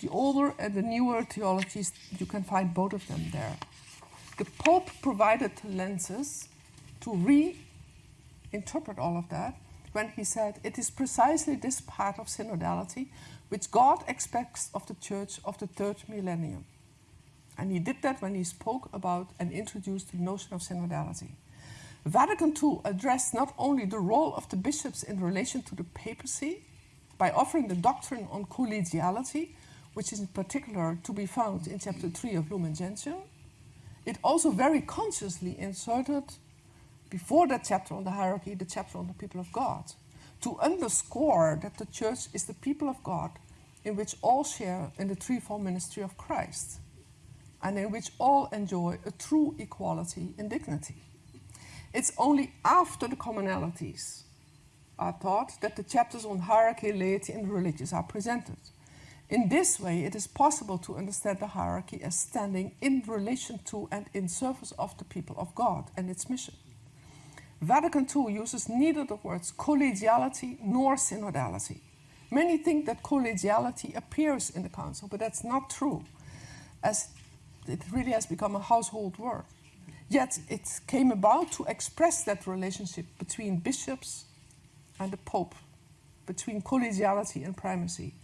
The older and the newer theologies, you can find both of them there. The Pope provided lenses to reinterpret all of that when he said, It is precisely this part of synodality which God expects of the church of the third millennium. And he did that when he spoke about and introduced the notion of synodality. Vatican II addressed not only the role of the bishops in relation to the papacy by offering the doctrine on collegiality, which is in particular to be found in chapter 3 of Lumen Gentium, it also very consciously inserted before that chapter on the hierarchy the chapter on the people of God to underscore that the church is the people of God in which all share in the threefold ministry of Christ and in which all enjoy a true equality in dignity. It's only after the commonalities are taught that the chapters on hierarchy, laity, and religious are presented. In this way, it is possible to understand the hierarchy as standing in relation to and in service of the people of God and its mission. Vatican II uses neither the words collegiality nor synodality. Many think that collegiality appears in the Council, but that's not true, as it really has become a household word. Yet it came about to express that relationship between bishops and the Pope, between collegiality and primacy.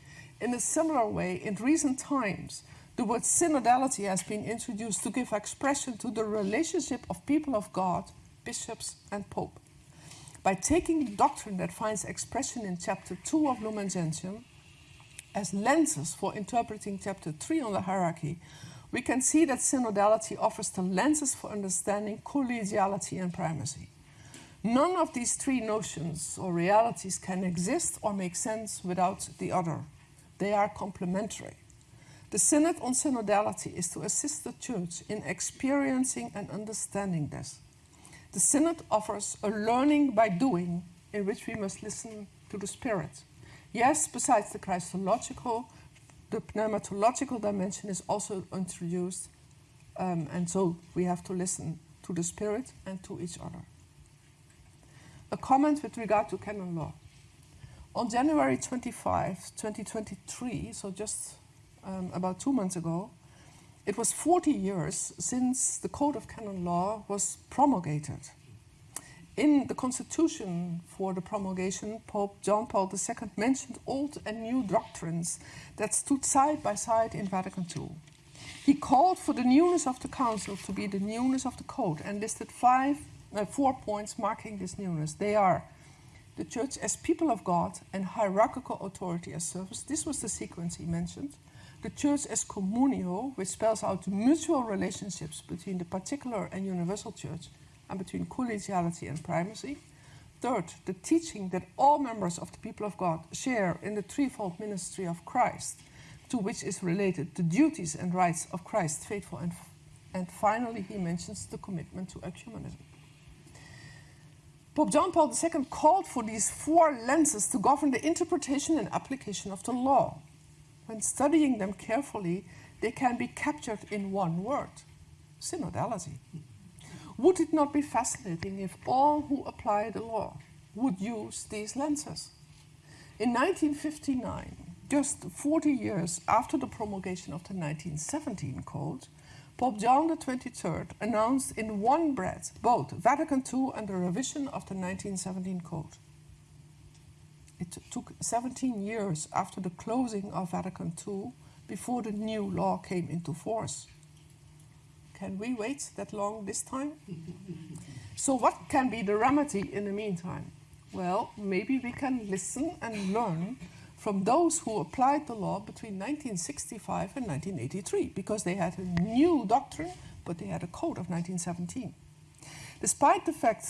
In a similar way, in recent times, the word synodality has been introduced to give expression to the relationship of people of God, bishops, and pope. By taking the doctrine that finds expression in chapter 2 of Lumen Gentium as lenses for interpreting chapter 3 on the hierarchy, we can see that synodality offers the lenses for understanding collegiality and primacy. None of these three notions or realities can exist or make sense without the other. They are complementary. The Synod on Synodality is to assist the Church in experiencing and understanding this. The Synod offers a learning by doing in which we must listen to the Spirit. Yes, besides the Christological, the pneumatological dimension is also introduced, um, and so we have to listen to the Spirit and to each other. A comment with regard to canon law. On January 25, 2023, so just um, about two months ago, it was 40 years since the Code of Canon Law was promulgated. In the constitution for the promulgation, Pope John Paul II mentioned old and new doctrines that stood side by side in Vatican II. He called for the newness of the Council to be the newness of the Code and listed five, uh, four points marking this newness. They are the Church as people of God and hierarchical authority as service. This was the sequence he mentioned. The Church as communio, which spells out the mutual relationships between the particular and universal Church and between collegiality and primacy. Third, the teaching that all members of the people of God share in the threefold ministry of Christ, to which is related the duties and rights of Christ, faithful and, and finally he mentions the commitment to ecumenism. Pope John Paul II called for these four lenses to govern the interpretation and application of the law. When studying them carefully, they can be captured in one word synodality. Would it not be fascinating if all who apply the law would use these lenses? In 1959, just 40 years after the promulgation of the 1917 Code, Pope John XXIII announced in one breath both Vatican II and the revision of the 1917 Code. It took 17 years after the closing of Vatican II before the new law came into force. Can we wait that long this time? so what can be the remedy in the meantime? Well, maybe we can listen and learn from those who applied the law between 1965 and 1983, because they had a new doctrine, but they had a code of 1917. Despite the fact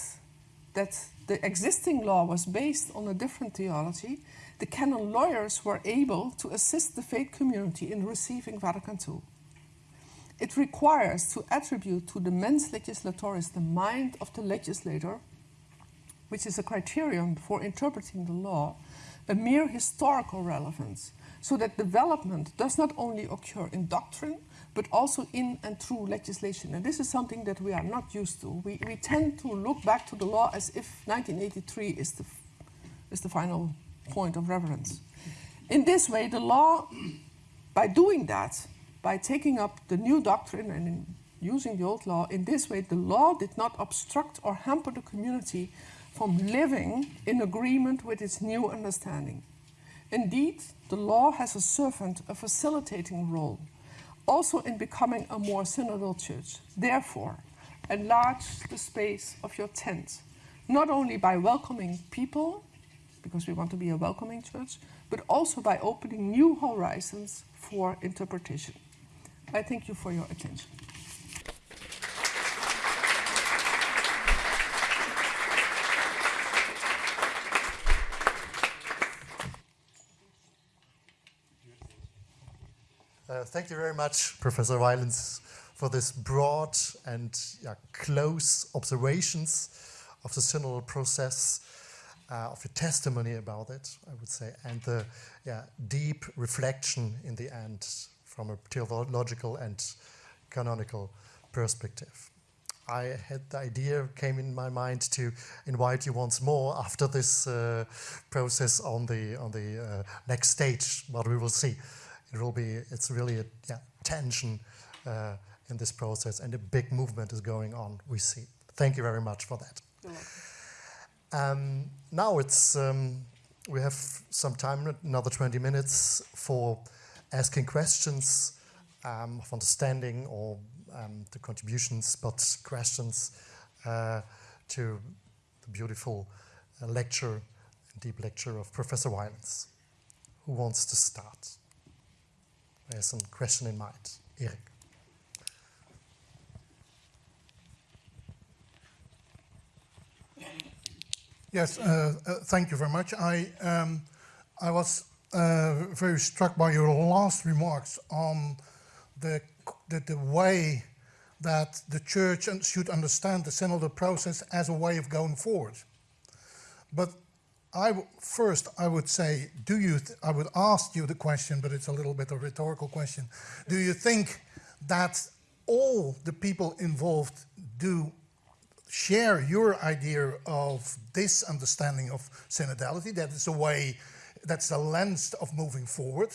that the existing law was based on a different theology, the canon lawyers were able to assist the faith community in receiving Vatican II. It requires to attribute to the mens legislatoris the mind of the legislator, which is a criterion for interpreting the law, a mere historical relevance, so that development does not only occur in doctrine, but also in and through legislation. And this is something that we are not used to. We, we tend to look back to the law as if 1983 is the, is the final point of reference. In this way, the law, by doing that, by taking up the new doctrine and using the old law, in this way, the law did not obstruct or hamper the community from living in agreement with its new understanding. Indeed, the law has a servant, a facilitating role, also in becoming a more synodal church. Therefore, enlarge the space of your tent, not only by welcoming people, because we want to be a welcoming church, but also by opening new horizons for interpretation. I thank you for your attention. Thank you very much, Professor Wijlens, for this broad and yeah, close observations of the synodal process, uh, of your testimony about it, I would say, and the yeah, deep reflection in the end from a theological and canonical perspective. I had the idea came in my mind to invite you once more after this uh, process on the on the uh, next stage, but we will see it will be, it's really a yeah, tension uh, in this process and a big movement is going on, we see. Thank you very much for that. Um, now it's, um, we have some time, another 20 minutes for asking questions um, of understanding or um, the contributions, but questions uh, to the beautiful uh, lecture, deep lecture of Professor Wijlens. Who wants to start? There's some question in mind. Erik. Yes, uh, uh, thank you very much. I, um, I was uh, very struck by your last remarks on the, the, the, way that the church should understand the synodal process as a way of going forward. But I first I would say, do you? I would ask you the question, but it's a little bit of a rhetorical question. Do you think that all the people involved do share your idea of this understanding of synodality. That is a way, that's the lens of moving forward.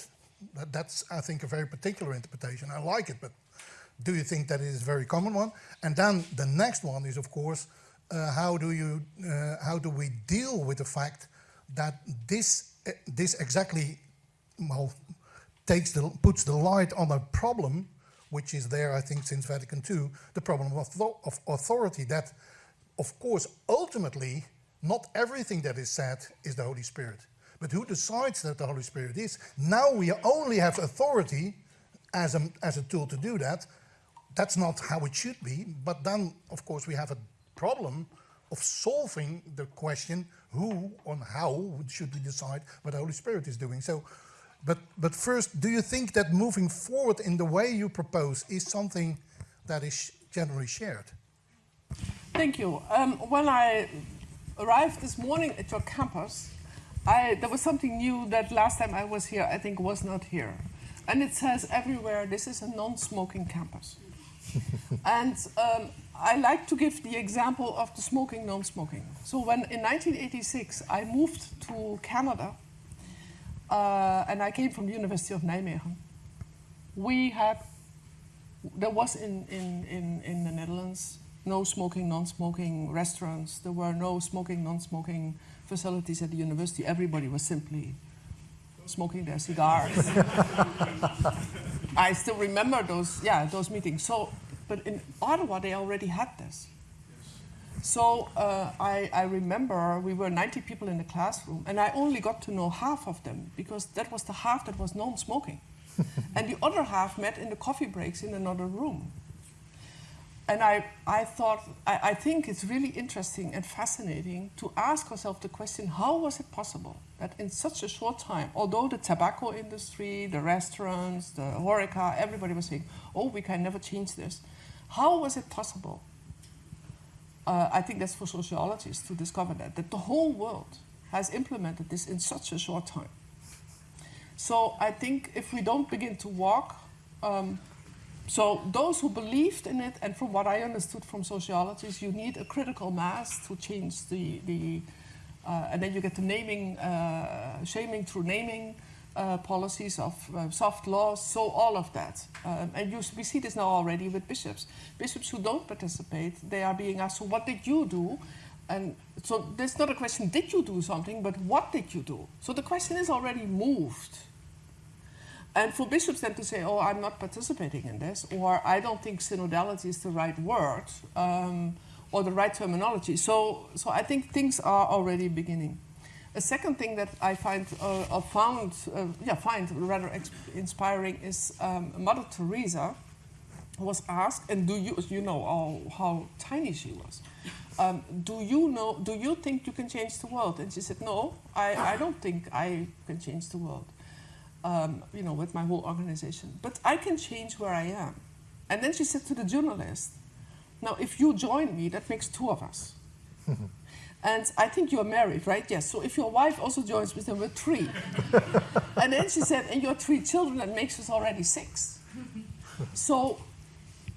That, that's, I think, a very particular interpretation. I like it, but do you think that it is a very common one? And then the next one is, of course, how do you, uh, how do we deal with the fact that this, uh, this exactly, well, takes the, puts the light on a problem which is there, I think, since Vatican II, the problem of, of authority that, of course, ultimately, not everything that is said is the Holy Spirit. But who decides that the Holy Spirit is? Now we only have authority as a, as a tool to do that. That's not how it should be. But then, of course, we have a problem of solving the question who and how should we decide what the Holy Spirit is doing. So but, but first, do you think that moving forward in the way you propose is something that is generally shared? Thank you. Um, when I arrived this morning at your campus, I, there was something new that last time I was here, I think was not here. And it says everywhere, this is a non-smoking campus. and um, I like to give the example of the smoking, non-smoking. So when in 1986 I moved to Canada, uh, and I came from the University of Nijmegen. We had, there was in, in, in, in the Netherlands no smoking, non-smoking restaurants. There were no smoking, non-smoking facilities at the university. Everybody was simply smoking their cigars. I still remember those, yeah, those meetings. So, but in Ottawa, they already had this. So uh, I, I, remember we were 90 people in the classroom, and I only got to know half of them because that was the half that was non-smoking. and the other half met in the coffee breaks in another room. And I, I thought, I, I think it's really interesting and fascinating to ask ourselves the question, how was it possible that in such a short time, although the tobacco industry, the restaurants, the HoReCa, everybody was saying, oh, we can never change this. How was it possible uh, I think that's for sociologists to discover that, that the whole world has implemented this in such a short time. So I think if we don't begin to walk, um, so those who believed in it, and from what I understood from sociologists, you need a critical mass to change the, the uh, and then you get the naming, uh, shaming through naming, uh, policies of uh, soft laws, so all of that. Um, and you, we see this now already with bishops. Bishops who don't participate, they are being asked, so what did you do? And so there's not a question, did you do something, but what did you do? So the question is already moved. And for bishops then to say, oh, I'm not participating in this, or I don't think synodality is the right word, um, or the right terminology. So, so I think things are already beginning. A second thing that I find uh, found uh, yeah find rather inspiring is um, Mother Teresa was asked, and do you you know how, how tiny she was? Um, do you know? Do you think you can change the world? And she said, No, I, I don't think I can change the world. Um, you know, with my whole organization, but I can change where I am. And then she said to the journalist, Now, if you join me, that makes two of us. And I think you're married, right? Yes. So if your wife also joins with them, we're three. and then she said, and your three children, that makes us already six. so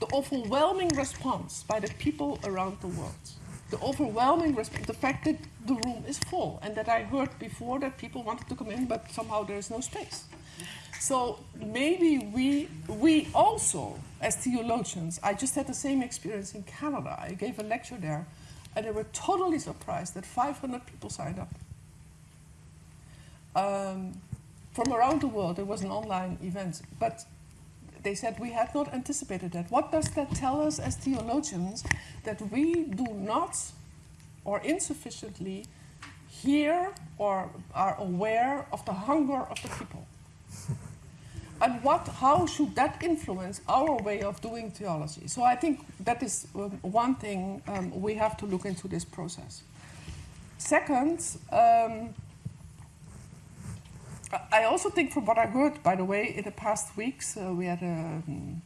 the overwhelming response by the people around the world, the overwhelming response, the fact that the room is full, and that I heard before that people wanted to come in, but somehow there is no space. So maybe we, we also, as theologians, I just had the same experience in Canada. I gave a lecture there and they were totally surprised that 500 people signed up. Um, from around the world, it was an online event, but they said we had not anticipated that. What does that tell us as theologians? That we do not or insufficiently hear or are aware of the hunger of the people and what, how should that influence our way of doing theology? So I think that is um, one thing um, we have to look into this process. Second, um, I also think from what I heard, by the way, in the past weeks, uh, we had a, um,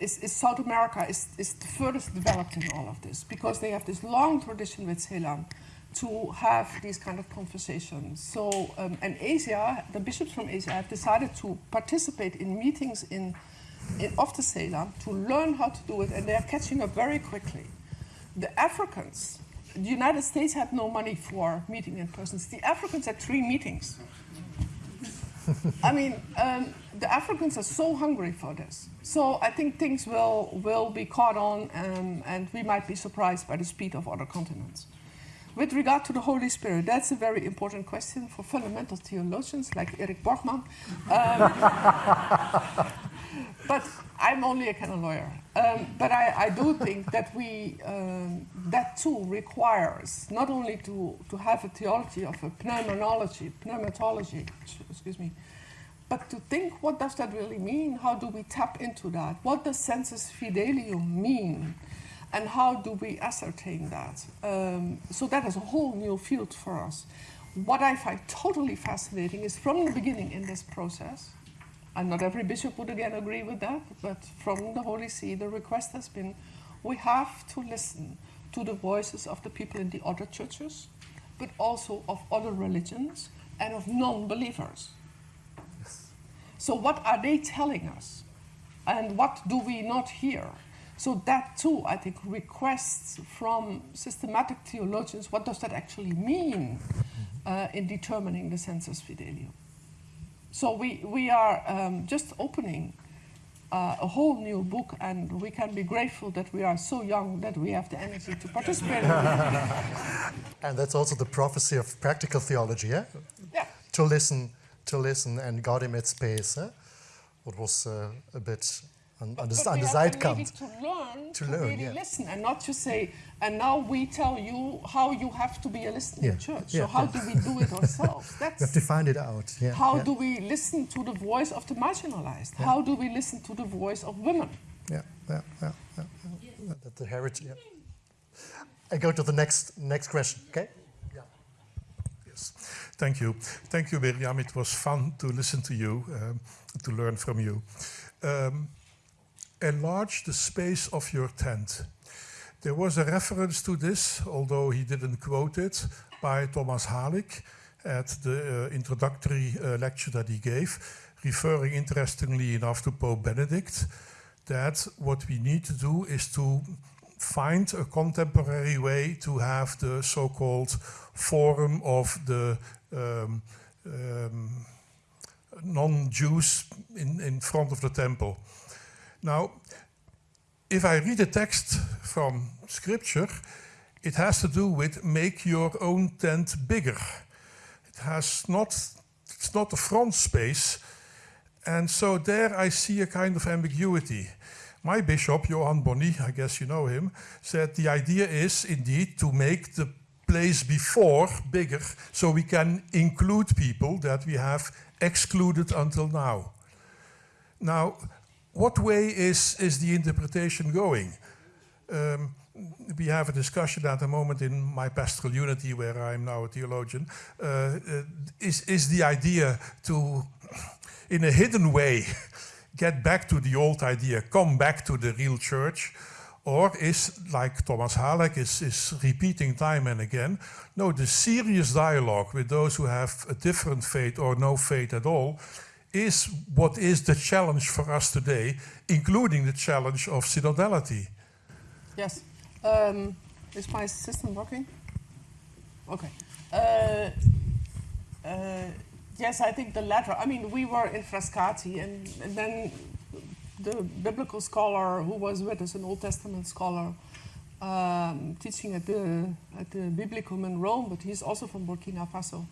is, is, South America is, is the furthest developed in all of this because they have this long tradition with CELAM to have these kind of conversations. So, um, and Asia, the bishops from Asia have decided to participate in meetings in, in of the CELAM to learn how to do it, and they are catching up very quickly. The Africans, the United States had no money for meeting in persons. The Africans had three meetings. I mean, um, the Africans are so hungry for this. So I think things will, will be caught on um, and we might be surprised by the speed of other continents. With regard to the Holy Spirit, that's a very important question for fundamental theologians like Erik Borgman. Um, but I'm only a canon lawyer. Um, but I, I, do think that we, um, that too requires not only to, to have a theology of a pneumonology, pneumatology, excuse me, but to think what does that really mean? How do we tap into that? What does sensus fidelium mean? And how do we ascertain that? Um, so that is a whole new field for us. What I find totally fascinating is from the beginning in this process, and not every bishop would again agree with that, but from the Holy See, the request has been we have to listen to the voices of the people in the other churches, but also of other religions and of non believers. Yes. So, what are they telling us? And what do we not hear? So that too, I think, requests from systematic theologians, what does that actually mean uh, in determining the sensus fidelium? So we, we are um, just opening uh, a whole new book, and we can be grateful that we are so young that we have the energy to participate. And that's also the prophecy of practical theology, yeah? Yeah. To listen, to listen, and God in its space, eh? What was uh, a bit on, on, the, on the side comes. To learn, to, to learn, really yeah. listen, and not to say, and now we tell you how you have to be a listening yeah. church. Yeah. So how do we do it ourselves? That's we have to find it out. Yeah. How do we listen to the voice of the marginalized? How do we listen to the voice of women? Yeah, yeah, yeah. yeah, yeah. That the heritage. Yeah. I go to the next next question. Okay. Yes. Thank you. Thank you, Myriam. It was fun to listen to you, um, to learn from you. Um, enlarge the space of your tent. There was a reference to this, although he didn't quote it, by Thomas Halik at the uh, introductory uh, lecture that he gave, referring interestingly enough to Pope Benedict, that what we need to do is to find a contemporary way to have the so-called forum of the um, um, non-Jews in, in front of the temple. Now, if I read a text from scripture, it has to do with make your own tent bigger. It has not, it's not the front space. And so there I see a kind of ambiguity. My bishop, Johan Bonny, I guess you know him, said the idea is indeed to make the place before bigger so we can include people that we have excluded until now. Now, what way is, is the interpretation going? Um, we have a discussion at the moment in my pastoral unity, where I'm now a theologian. Uh, uh, is, is the idea to, in a hidden way, get back to the old idea, come back to the real church? Or is, like Thomas Halik is, is repeating time and again, no, the serious dialogue with those who have a different faith or no faith at all is what is the challenge for us today, including the challenge of synodality. Yes. Um, is my system working? Okay. Uh, uh, yes, I think the latter. I mean, we were in Frascati, and, and then the biblical scholar who was with us, an Old Testament scholar, um, teaching at the at the Biblicum in Rome, but he's also from Burkina Faso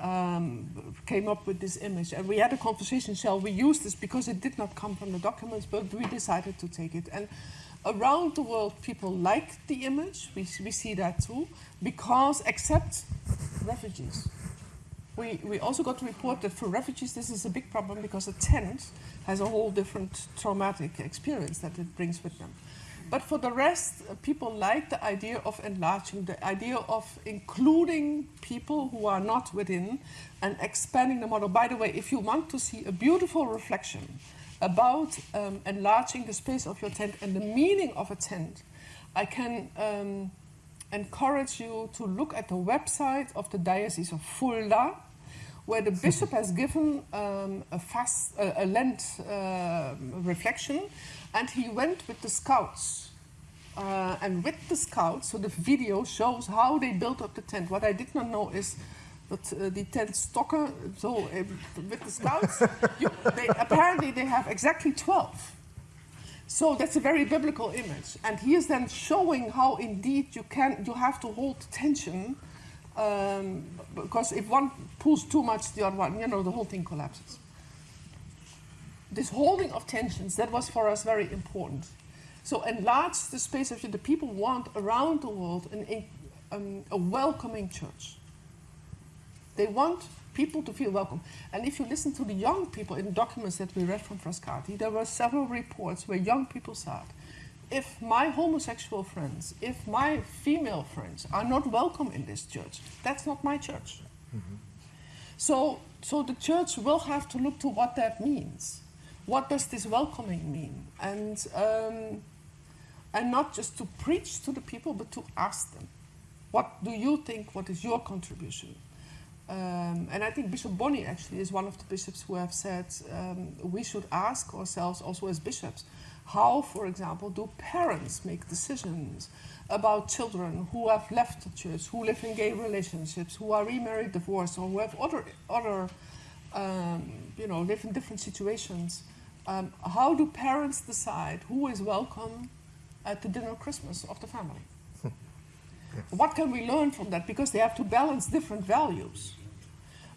um, came up with this image. And we had a conversation, shall we use this? Because it did not come from the documents, but we decided to take it. And around the world, people like the image. We, we see that too. Because, except refugees. We, we also got to report that for refugees, this is a big problem because a tent has a whole different traumatic experience that it brings with them. But for the rest, uh, people like the idea of enlarging, the idea of including people who are not within and expanding the model. By the way, if you want to see a beautiful reflection about um, enlarging the space of your tent and the meaning of a tent, I can um, encourage you to look at the website of the Diocese of Fulda, where the bishop has given um, a, fast, uh, a Lent uh, reflection and he went with the scouts uh, and with the scouts. So the video shows how they built up the tent. What I did not know is that uh, the tent stokken, so uh, with the scouts, you, they, apparently they have exactly 12. So that's a very biblical image. And he is then showing how indeed you can you have to hold tension um, because if one pulls too much, the other one, you know, the whole thing collapses. This holding of tensions, that was for us very important. So enlarge the space of the people want around the world an, um, a welcoming church. They want people to feel welcome. And if you listen to the young people in documents that we read from Frascati, there were several reports where young people said, if my homosexual friends, if my female friends are not welcome in this church, that's not my church. Mm-hmm. So, so the church will have to look to what that means. What does this welcoming mean? And, um, and not just to preach to the people, but to ask them, what do you think, what is your contribution? Um, and I think Bishop Bonny actually is one of the bishops who have said um, we should ask ourselves also as bishops, how, for example, do parents make decisions about children who have left the church, who live in gay relationships, who are remarried, divorced, or who have other, other um, you know, live in different situations? Um, how do parents decide who is welcome at the dinner Christmas of the family? what can we learn from that? Because they have to balance different values.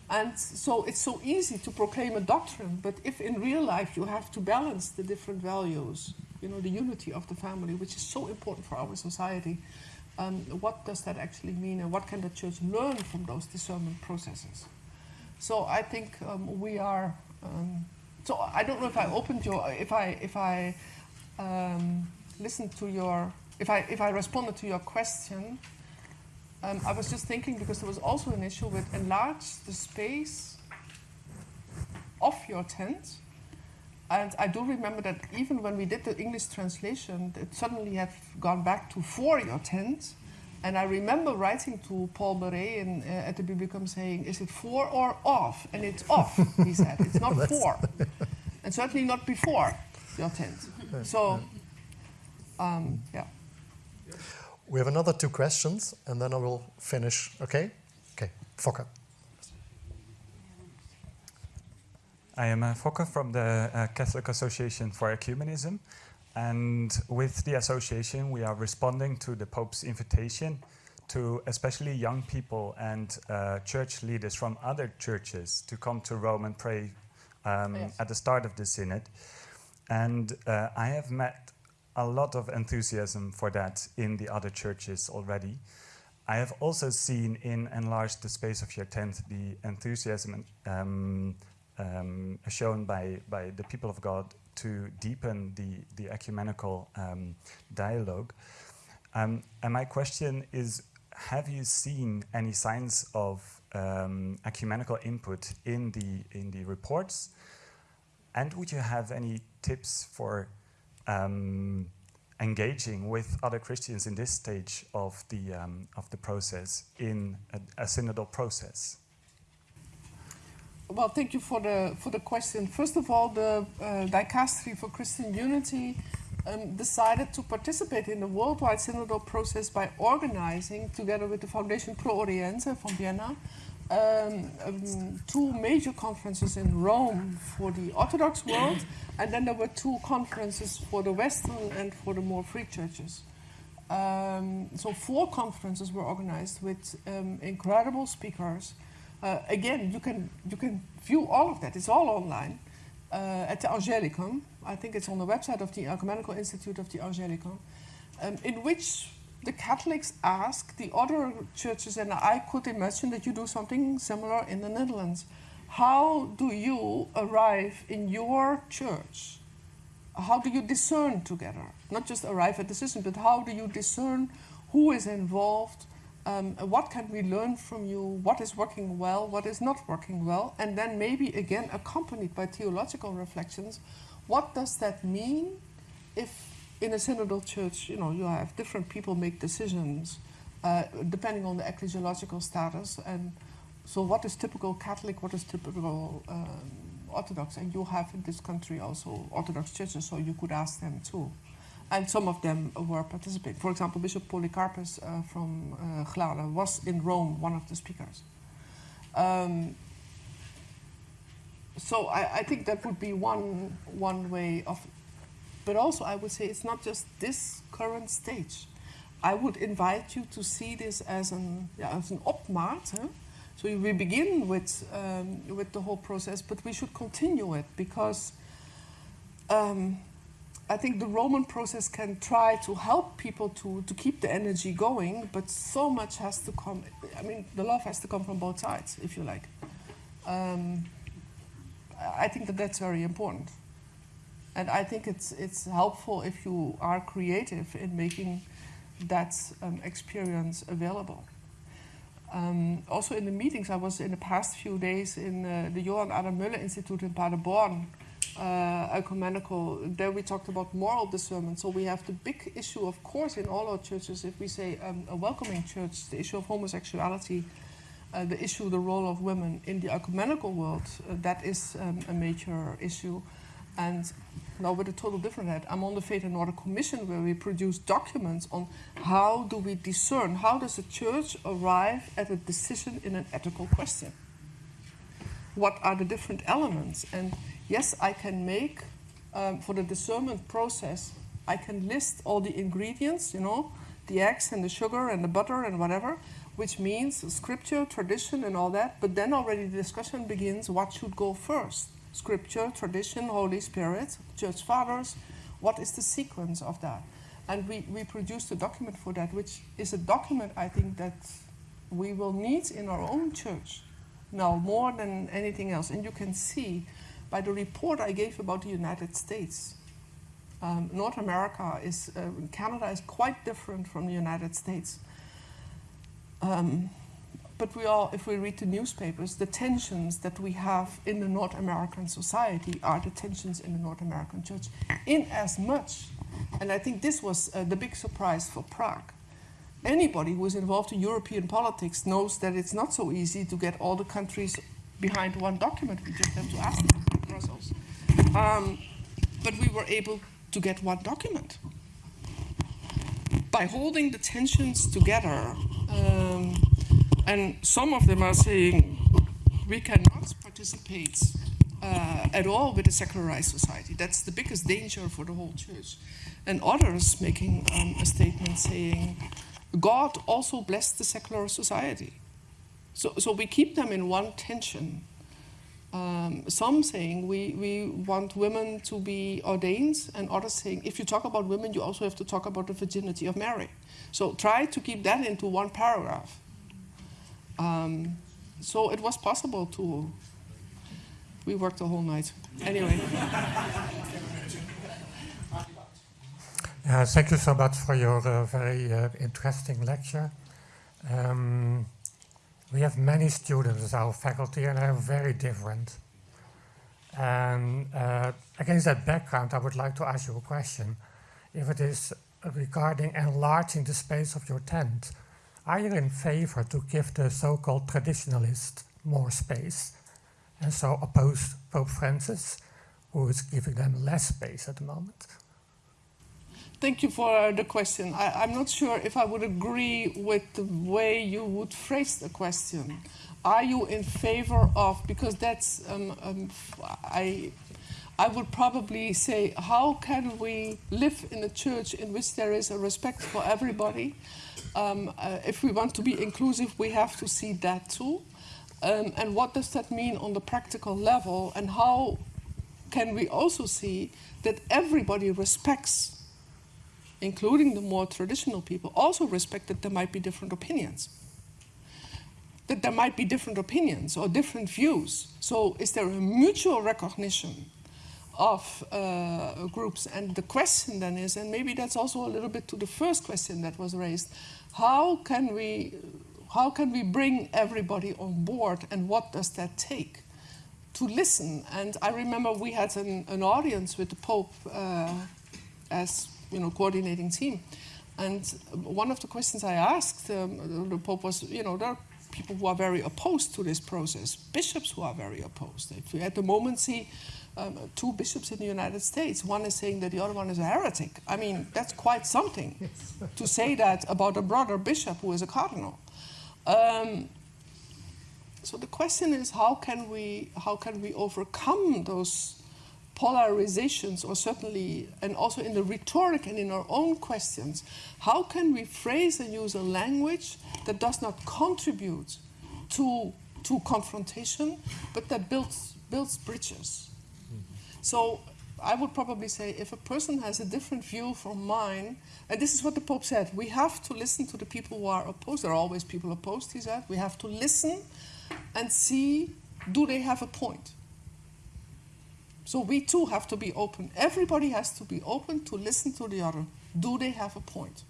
And so it's so easy to proclaim a doctrine, but if in real life you have to balance the different values, you know, the unity of the family, which is so important for our society, um, what does that actually mean and what can the church learn from those discernment processes? So I think um, we are. So I don't know if I opened your, if I, if I um, listened to your, if I, if I responded to your question. Um, I was just thinking because there was also an issue with enlarge the space of your tent. And I do remember that even when we did the English translation, it suddenly had gone back to for your tent. And I remember writing to Paul Béré in, uh, at the Biblicum saying, is it for or off? And it's off, he said. It's not for. and certainly not before your tent. So, um, yeah. We have another two questions, and then I will finish. Okay? Okay, Fokker. I am uh, Fokker from the uh, Catholic Association for Ecumenism. And with the association, we are responding to the Pope's invitation to especially young people and uh, church leaders from other churches to come to Rome and pray um, yes. at the start of the synod. And uh, I have met a lot of enthusiasm for that in the other churches already. I have also seen in Enlarge the Space of Your Tent the enthusiasm um, um, shown by, by the people of God to deepen the, the ecumenical um, dialogue. Um, and my question is, have you seen any signs of um, ecumenical input in the, in the reports? And would you have any tips for um, engaging with other Christians in this stage of the, um, of the process in a, a, synodal process? Well, thank you for the, for the question. First of all, the uh, Dicastery for Christian Unity um, decided to participate in the worldwide synodal process by organizing, together with the Foundation Pro Oriente from Vienna, um, um, two major conferences in Rome for the Orthodox world, and then there were two conferences for the Western and for the more free churches. Um, so four conferences were organized with um, incredible speakers. Uh, again, you can you can view all of that. It's all online uh, at the Angelicum. I think it's on the website of the Ecumenical Institute of the Angelicum, um, in which the Catholics ask the other churches, and I could imagine that you do something similar in the Netherlands. How do you arrive in your church? How do you discern together? Not just arrive at decision, but how do you discern who is involved? Um, what can we learn from you? What is working well? What is not working well? And then maybe again accompanied by theological reflections. What does that mean if in a synodal church, you know, you have different people make decisions uh, depending on the ecclesiological status. And so, what is typical Catholic? What is typical um, Orthodox? And you have in this country also Orthodox churches, so you could ask them too. And some of them were participating. For example, Bishop Polycarpus uh, from uh, was in Rome, one of the speakers. Um, so I, I think that would be one, one way of, but also I would say it's not just this current stage. I would invite you to see this as an, yeah, as an opmaat. Huh? So we begin with, um, with the whole process, but we should continue it because um, I think the Roman process can try to help people to, to keep the energy going, but so much has to come. I mean, the love has to come from both sides, if you like. Um, I think that that's very important. And I think it's, it's helpful if you are creative in making that um, experience available. Um, also in the meetings, I was in the past few days in uh, the Johann Adam Möhler Institute in Paderborn, uh, ecumenical. There we talked about moral discernment. So we have the big issue, of course, in all our churches, if we say um, a welcoming church, the issue of homosexuality, uh, the issue, the role of women in the ecumenical world, uh, that is um, a major issue. And now with a total different head, I'm on the Faith and Order Commission where we produce documents on how do we discern, how does a church arrive at a decision in an ethical question? What are the different elements? And yes, I can make, um, for the discernment process, I can list all the ingredients, you know, the eggs and the sugar and the butter and whatever, which means scripture, tradition, and all that. But then already the discussion begins what should go first? Scripture, tradition, Holy Spirit, church fathers. What is the sequence of that? And we, we produced a document for that, which is a document I think that we will need in our own church now more than anything else. And you can see by the report I gave about the United States. Um, North America is, uh, Canada is quite different from the United States. Um, but we all, if we read the newspapers, the tensions that we have in the North American society are the tensions in the North American church. In as much, and I think this was uh, the big surprise for Prague. Anybody who is involved in European politics knows that it's not so easy to get all the countries behind one document. We just have to ask them. Um, but we were able to get one document. By holding the tensions together, um, and some of them are saying we cannot participate uh, at all with a secularized society. That's the biggest danger for the whole church. And others making um, a statement saying God also blessed the secular society. So, so we keep them in one tension. Um, some saying we, we want women to be ordained, and others saying if you talk about women, you also have to talk about the virginity of Mary. So try to keep that into one paragraph. Um, so it was possible to. We worked the whole night. Anyway. Yeah, thank you so much for your uh, very uh, interesting lecture. Um, we have many students as our faculty and they're very different. And uh, against that background, I would like to ask you a question. If it is regarding enlarging the space of your tent, are you in favor to give the so-called traditionalist more space and so oppose Pope Francis, who is giving them less space at the moment? Thank you for the question. I, am not sure if I would agree with the way you would phrase the question. Are you in favor of, because that's, um, um, I, I would probably say, how can we live in a church in which there is a respect for everybody? Um, uh, if we want to be inclusive, we have to see that too. Um, and what does that mean on the practical level? And how can we also see that everybody respects including the more traditional people, also respect that there might be different opinions. That there might be different opinions or different views. So is there a mutual recognition of uh, groups? And the question then is, and maybe that's also a little bit to the first question that was raised, how can we, how can we bring everybody on board and what does that take? To listen, and I remember we had an, an audience with the Pope uh, as you know, coordinating team. And one of the questions I asked um, the Pope was, you know, there are people who are very opposed to this process, bishops who are very opposed. If we at the moment see um, two bishops in the United States. One is saying that the other one is a heretic. I mean, that's quite something to say that about a brother bishop who is a cardinal. Um, so the question is, how can we how can we overcome those polarizations, or certainly, and also in the rhetoric and in our own questions, how can we phrase and use a language that does not contribute to to confrontation, but that builds builds bridges? Mm-hmm. So I would probably say if a person has a different view from mine, and this is what the Pope said, we have to listen to the people who are opposed. There are always people opposed, he said. We have to listen and see do they have a point? So we too have to be open. Everybody has to be open to listen to the other. Do they have a point?